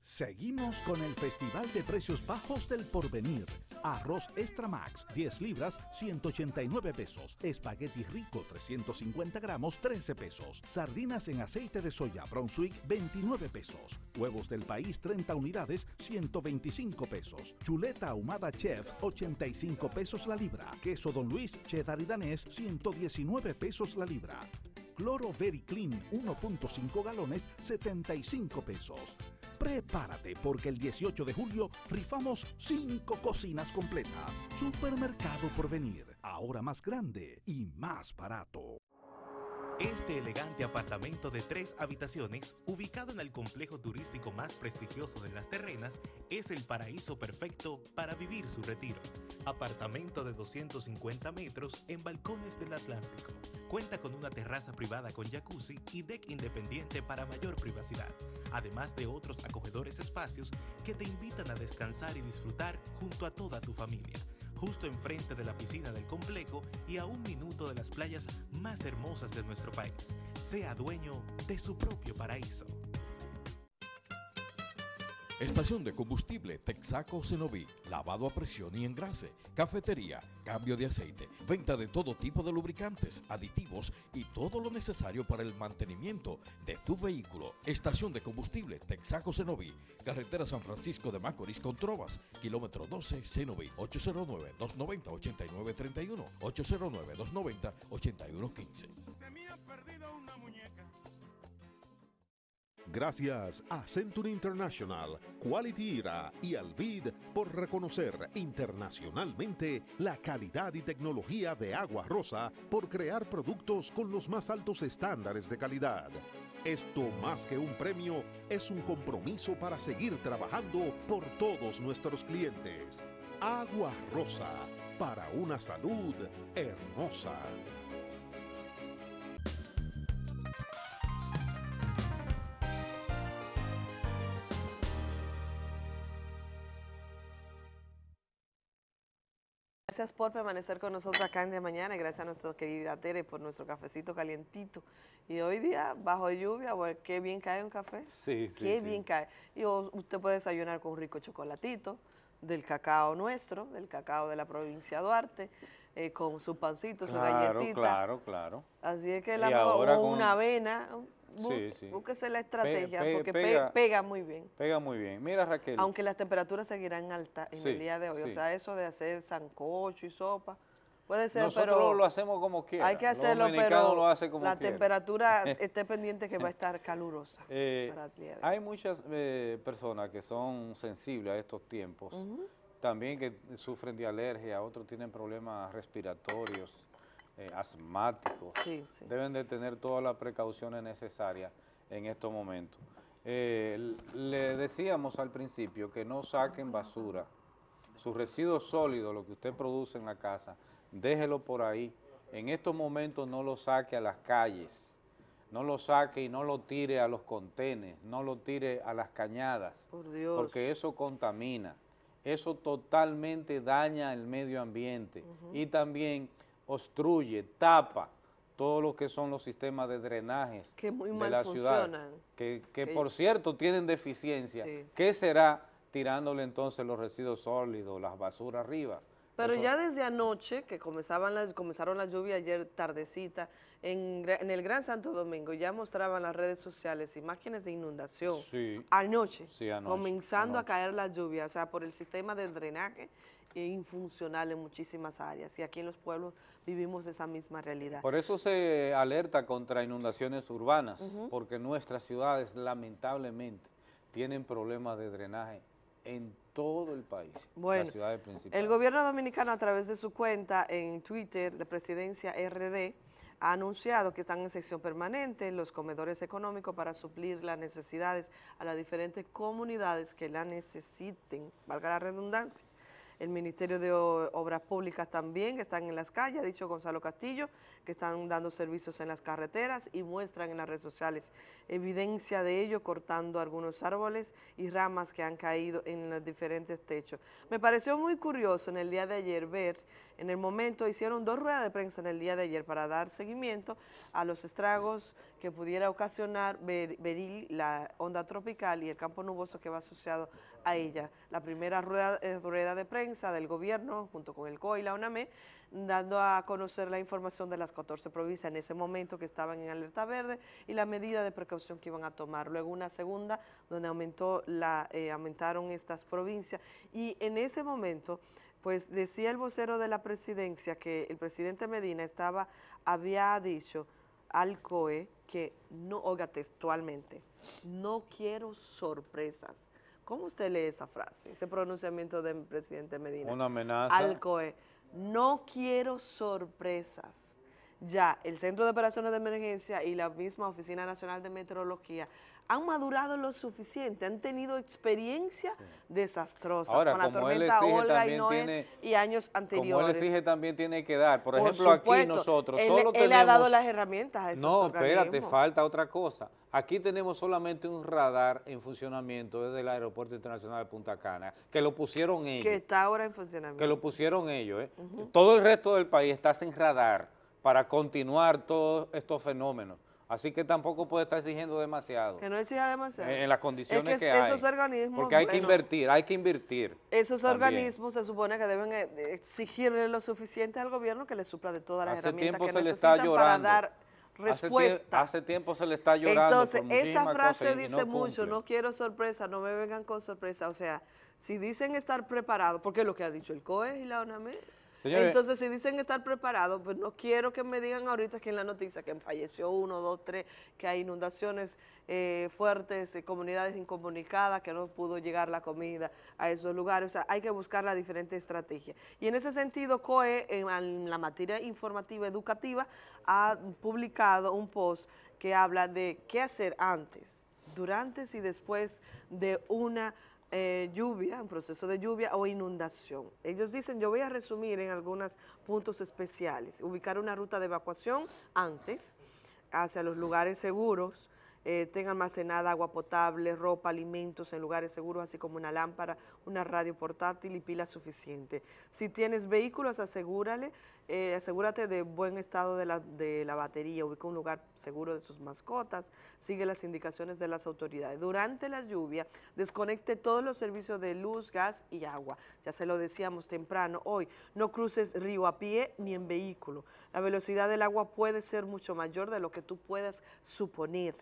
Seguimos con el Festival de Precios Bajos del Porvenir. Arroz Extra Max, 10 libras, 189 pesos. Espagueti rico, 350 gramos, 13 pesos. Sardinas en aceite de soya Brunswick, 29 pesos. Huevos del país, 30 unidades, 125 pesos. Chuleta ahumada Chef, 85 pesos la libra. Queso Don Luis, cheddar y danés, 119 pesos la libra. Cloro Very Clean 1.5 galones 75 pesos. Prepárate porque el 18 de julio rifamos 5 cocinas completas. Supermercado por venir, ahora más grande y más barato. Este elegante apartamento de tres habitaciones, ubicado en el complejo turístico más prestigioso de las terrenas, es el paraíso perfecto para vivir su retiro. Apartamento de 250 metros en balcones del Atlántico. Cuenta con una terraza privada con jacuzzi y deck independiente para mayor privacidad, además de otros acogedores espacios que te invitan a descansar y disfrutar junto a toda tu familia justo enfrente de la piscina del complejo y a un minuto de las playas más hermosas de nuestro país. Sea dueño de su propio paraíso. Estación de combustible Texaco Cenoví, lavado a presión y engrase, cafetería, cambio de aceite, venta de todo tipo de lubricantes, aditivos y todo lo necesario para el mantenimiento de tu vehículo. Estación de combustible Texaco Cenoví, carretera San Francisco de Macorís con Trovas, kilómetro 12 Cenoví, 809-290-8931, 809-290-8115. Gracias a Century International, Quality Era y Alvid por reconocer internacionalmente la calidad y tecnología de Agua Rosa por crear productos con los más altos estándares de calidad. Esto más que un premio es un compromiso para seguir trabajando por todos nuestros clientes. Agua Rosa, para una salud hermosa. Gracias por permanecer con nosotros acá en de mañana y gracias a nuestra querida Tere por nuestro cafecito calientito. Y hoy día, bajo lluvia, bueno, qué bien cae un café. Sí, sí, Qué sí. bien cae. Y usted puede desayunar con un rico chocolatito, del cacao nuestro, del cacao de la provincia de Duarte, eh, con su pancito, su Claro, galletita. claro, claro. Así es que Y la ahora o con- una avena, Sí, sí. búsquese la estrategia pe- porque pe- pega- muy bien. Pega muy bien. Mira, Raquel. Aunque las temperaturas seguirán altas en Sí, el día de hoy. O sea, eso de hacer sancocho y sopa, puede ser, Nosotros pero... lo hacemos como quiera. Hay que hacerlo, pero lo hacen como la quiera. temperatura esté pendiente que va a estar calurosa. Eh, para el día de hoy. hay muchas eh, personas que son sensibles a estos tiempos, también que sufren de alergia, otros tienen problemas respiratorios, eh, asmáticos. Sí, sí. Deben de tener todas las precauciones necesarias en estos momentos. Eh, le decíamos al principio que no saquen basura, sus residuos sólidos, lo que usted produce en la casa, déjelo por ahí. En estos momentos no lo saque a las calles, no lo saque y no lo tire a los contenes, no lo tire a las cañadas, Por Dios. porque eso contamina, eso totalmente daña el medio ambiente y también obstruye, tapa todo lo que son los sistemas de drenajes Que muy de mal la ciudad, que, que Que- por cierto tienen deficiencia. Sí. ¿Qué será tirándole entonces los residuos sólidos, las basuras arriba? Pero Eso- ya desde anoche, que comenzaban las, comenzaron las lluvias ayer tardecita, en, en el Gran Santo Domingo ya mostraban las redes sociales imágenes de inundación. Sí. Anoche, Sí, anoche, comenzando anoche. a caer la lluvia, o sea, por el sistema de drenaje eh, infuncional en muchísimas áreas. Y aquí en los pueblos vivimos esa misma realidad. Por eso se alerta contra inundaciones urbanas, porque nuestras ciudades lamentablemente tienen problemas de drenaje en todo el país, Bueno, las ciudades principales. El gobierno dominicano a través de su cuenta en Twitter de Presidencia RD ha anunciado que están en sección permanente los comedores económicos para suplir las necesidades a las diferentes comunidades que la necesiten, valga la redundancia. El Ministerio de Obras Públicas también están en las calles, ha dicho Gonzalo Castillo, que están dando servicios en las carreteras y muestran en las redes sociales evidencia de ello cortando algunos árboles y ramas que han caído en los diferentes techos. Me pareció muy curioso en el día de ayer ver, en el momento hicieron dos ruedas de prensa en el día de ayer para dar seguimiento a los estragos que pudiera ocasionar Ber- Beril, la onda tropical y el campo nuboso que va asociado a ella. La primera rueda, eh, rueda de prensa del gobierno junto con el COI y la UNAME dando a conocer la información de las 14 provincias en ese momento que estaban en alerta verde y la medida de precaución que iban a tomar. Luego una segunda donde aumentó la, eh, aumentaron estas provincias y en ese momento pues decía el vocero de la presidencia que el presidente Medina estaba, había dicho al COE que no, oiga textualmente, no quiero sorpresas. ¿Cómo usted lee esa frase, ese pronunciamiento del presidente Medina? Una amenaza. Al COE, no quiero sorpresas. Ya el Centro de Operaciones de Emergencia y la misma Oficina Nacional de Meteorología han madurado lo suficiente, han tenido experiencias desastrosas Ahora, con la él tormenta Olga y Noé tiene- y años Como él anteriores. exige, también tiene que dar. Por, Por ejemplo, aquí nosotros él, solo él tenemos... ha dado las herramientas a esos No, espérate, falta otra cosa. Aquí tenemos solamente un radar en funcionamiento desde el Aeropuerto Internacional de Punta Cana, que lo pusieron ellos. que está ahora en funcionamiento. que lo pusieron ellos. ¿eh? Todo el resto del país está sin radar para continuar todos estos fenómenos. Así que tampoco puede estar exigiendo demasiado. Que no exija demasiado. En, en las condiciones es que, que, hay. esos organismos... Porque hay que invertir, hay que invertir. Esos también. organismos se supone que deben eh, exigirle lo suficiente al gobierno que le supla de todas las Hace herramientas que se le necesitan está llorando. para dar respuesta. hace tiempo se le está llorando Entonces, por esa frase dice no mucho, no quiero sorpresa, no me vengan con sorpresa. O sea, si dicen estar preparados, porque es lo que ha dicho el COE y la ONAME, Entonces si dicen estar preparados, pues no quiero que me digan ahorita que en la noticia que falleció uno, dos, tres, que hay inundaciones eh, fuertes, eh, comunidades incomunicadas, que no pudo llegar la comida a esos lugares. O sea, hay que buscar la diferente estrategia. Y en ese sentido, COE, en, en la materia informativa educativa, ha publicado un post que habla de qué hacer antes, durante y después de una eh, lluvia, un proceso de lluvia o inundación. Ellos dicen, yo voy a resumir en algunos puntos especiales, ubicar una ruta de evacuación antes, hacia los lugares seguros, eh, tenga almacenada agua potable, ropa, alimentos en lugares seguros, así como una lámpara, una radio portátil y pila suficiente. Si tienes vehículos, asegúrale, eh, asegúrate de buen estado de la, de la batería, ubica un lugar seguro de sus mascotas, sigue las indicaciones de las autoridades. Durante la lluvia, desconecte todos los servicios de luz, gas y agua. Ya se lo decíamos temprano hoy, no cruces río a pie ni en vehículo. La velocidad del agua puede ser mucho mayor de lo que tú puedas suponer.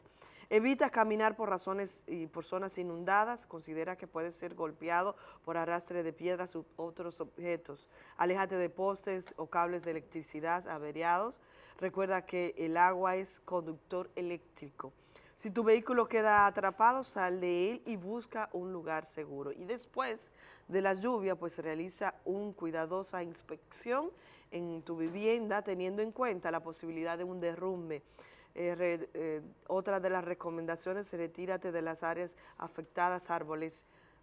Evita caminar por razones y por zonas inundadas, considera que puede ser golpeado por arrastre de piedras u otros objetos. Aléjate de postes o cables de electricidad averiados. Recuerda que el agua es conductor eléctrico. Si tu vehículo queda atrapado, sal de él y busca un lugar seguro. Y después de la lluvia, pues realiza una cuidadosa inspección en tu vivienda, teniendo en cuenta la posibilidad de un derrumbe. Eh, eh, otra de las recomendaciones, retírate de las áreas afectadas, árboles,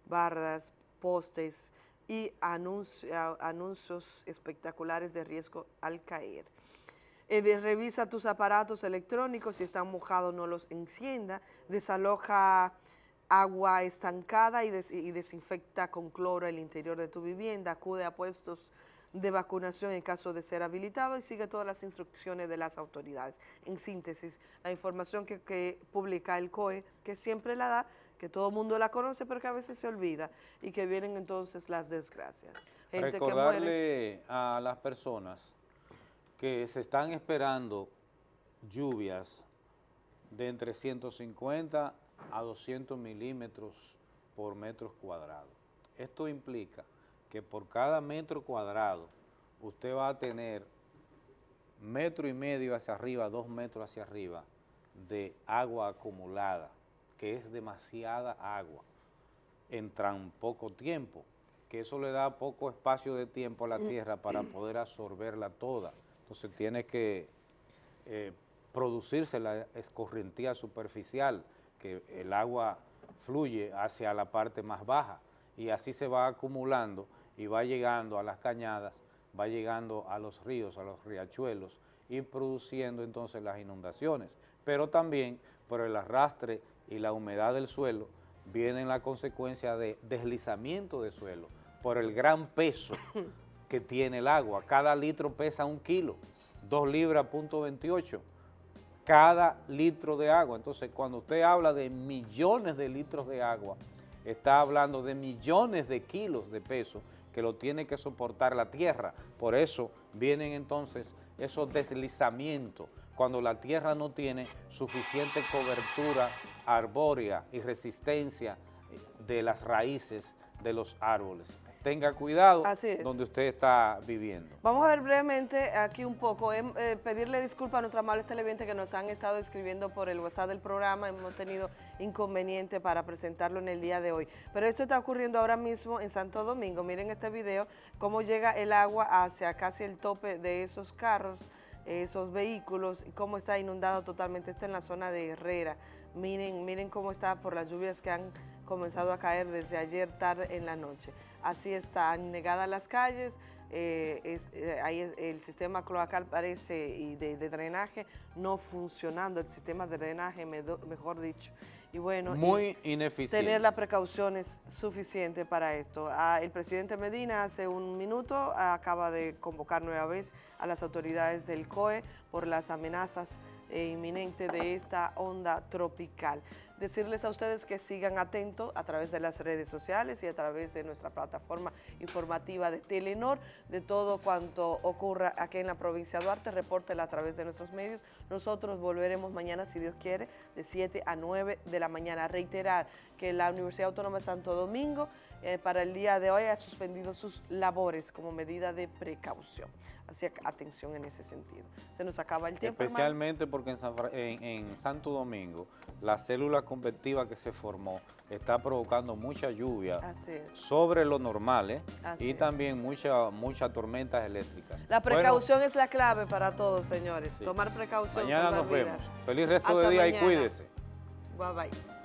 bardas, postes y anuncios espectaculares de riesgo al caer. Eh, revisa tus aparatos electrónicos, si están mojados no los encienda, desaloja agua estancada y, des- y desinfecta con cloro el interior de tu vivienda, acude a puestos de vacunación en caso de ser habilitado y sigue todas las instrucciones de las autoridades. En síntesis, la información que, que publica el COE, que siempre la da, que todo el mundo la conoce, pero que a veces se olvida y que vienen entonces las desgracias. Gente. Recordarle a las personas que se están esperando lluvias de entre 150 a 200 milímetros por metros cuadrados. Esto implica que por cada metro cuadrado usted va a tener metro y medio hacia arriba, dos metros hacia arriba de agua acumulada, que es demasiada agua en tan poco tiempo, que eso le da poco espacio de tiempo a la tierra para poder absorberla toda. Entonces tiene que eh, producirse la escorrentía superficial, que el agua fluye hacia la parte más baja y así se va acumulando y va llegando a las cañadas, va llegando a los ríos, a los riachuelos y produciendo entonces las inundaciones. Pero también por el arrastre y la humedad del suelo vienen la consecuencia de deslizamiento de suelo por el gran peso que tiene el agua. Cada litro pesa un kilo, dos libras punto 28 cada litro de agua. Entonces, cuando usted habla de millones de litros de agua, está hablando de millones de kilos de peso que lo tiene que soportar la tierra. Por eso vienen entonces esos deslizamientos, cuando la tierra no tiene suficiente cobertura arbórea y resistencia de las raíces de los árboles. Tenga cuidado Así es. donde usted está viviendo. Vamos a ver brevemente aquí un poco, em, eh, pedirle disculpas a nuestros amables televidentes que nos han estado escribiendo por el WhatsApp del programa, hemos tenido inconveniente para presentarlo en el día de hoy. Pero esto está ocurriendo ahora mismo en Santo Domingo, miren este video, cómo llega el agua hacia casi el tope de esos carros, esos vehículos, y cómo está inundado totalmente, está en la zona de Herrera. Miren, miren cómo está por las lluvias que han comenzado a caer desde ayer tarde en la noche. Así están negadas las calles, eh, es- eh, ahí es- el sistema cloacal parece y de, de drenaje no funcionando, el sistema de drenaje, medo- mejor dicho. Y bueno, y Muy ineficiente. tener las precauciones suficientes para esto. Ah, el presidente Medina hace un minuto acaba de convocar nueva vez a las autoridades del COE por las amenazas eh, inminente de esta onda tropical. Decirles a ustedes que sigan atentos a través de las redes sociales y a través de nuestra plataforma informativa de Telenor, de todo cuanto ocurra aquí en la provincia de Duarte, repórtela a través de nuestros medios. Nosotros volveremos mañana, si Dios quiere, de 7 a 9 de la mañana. Reiterar que la Universidad Autónoma de Santo Domingo eh, para el día de hoy ha suspendido sus labores como medida de precaución. Así que atención en ese sentido. Se nos acaba el tiempo. hermano. Especialmente porque en, San en- en Santo Domingo la célula convectiva que se formó está provocando mucha lluvia sobre lo normal ¿eh? Y es. también mucha, muchas tormentas eléctricas. La Bueno, precaución es la clave para todos, señores. Sí. Tomar precaución. mañana nos vidas. vemos. Feliz resto Hasta de día y cuídese. Bye bye.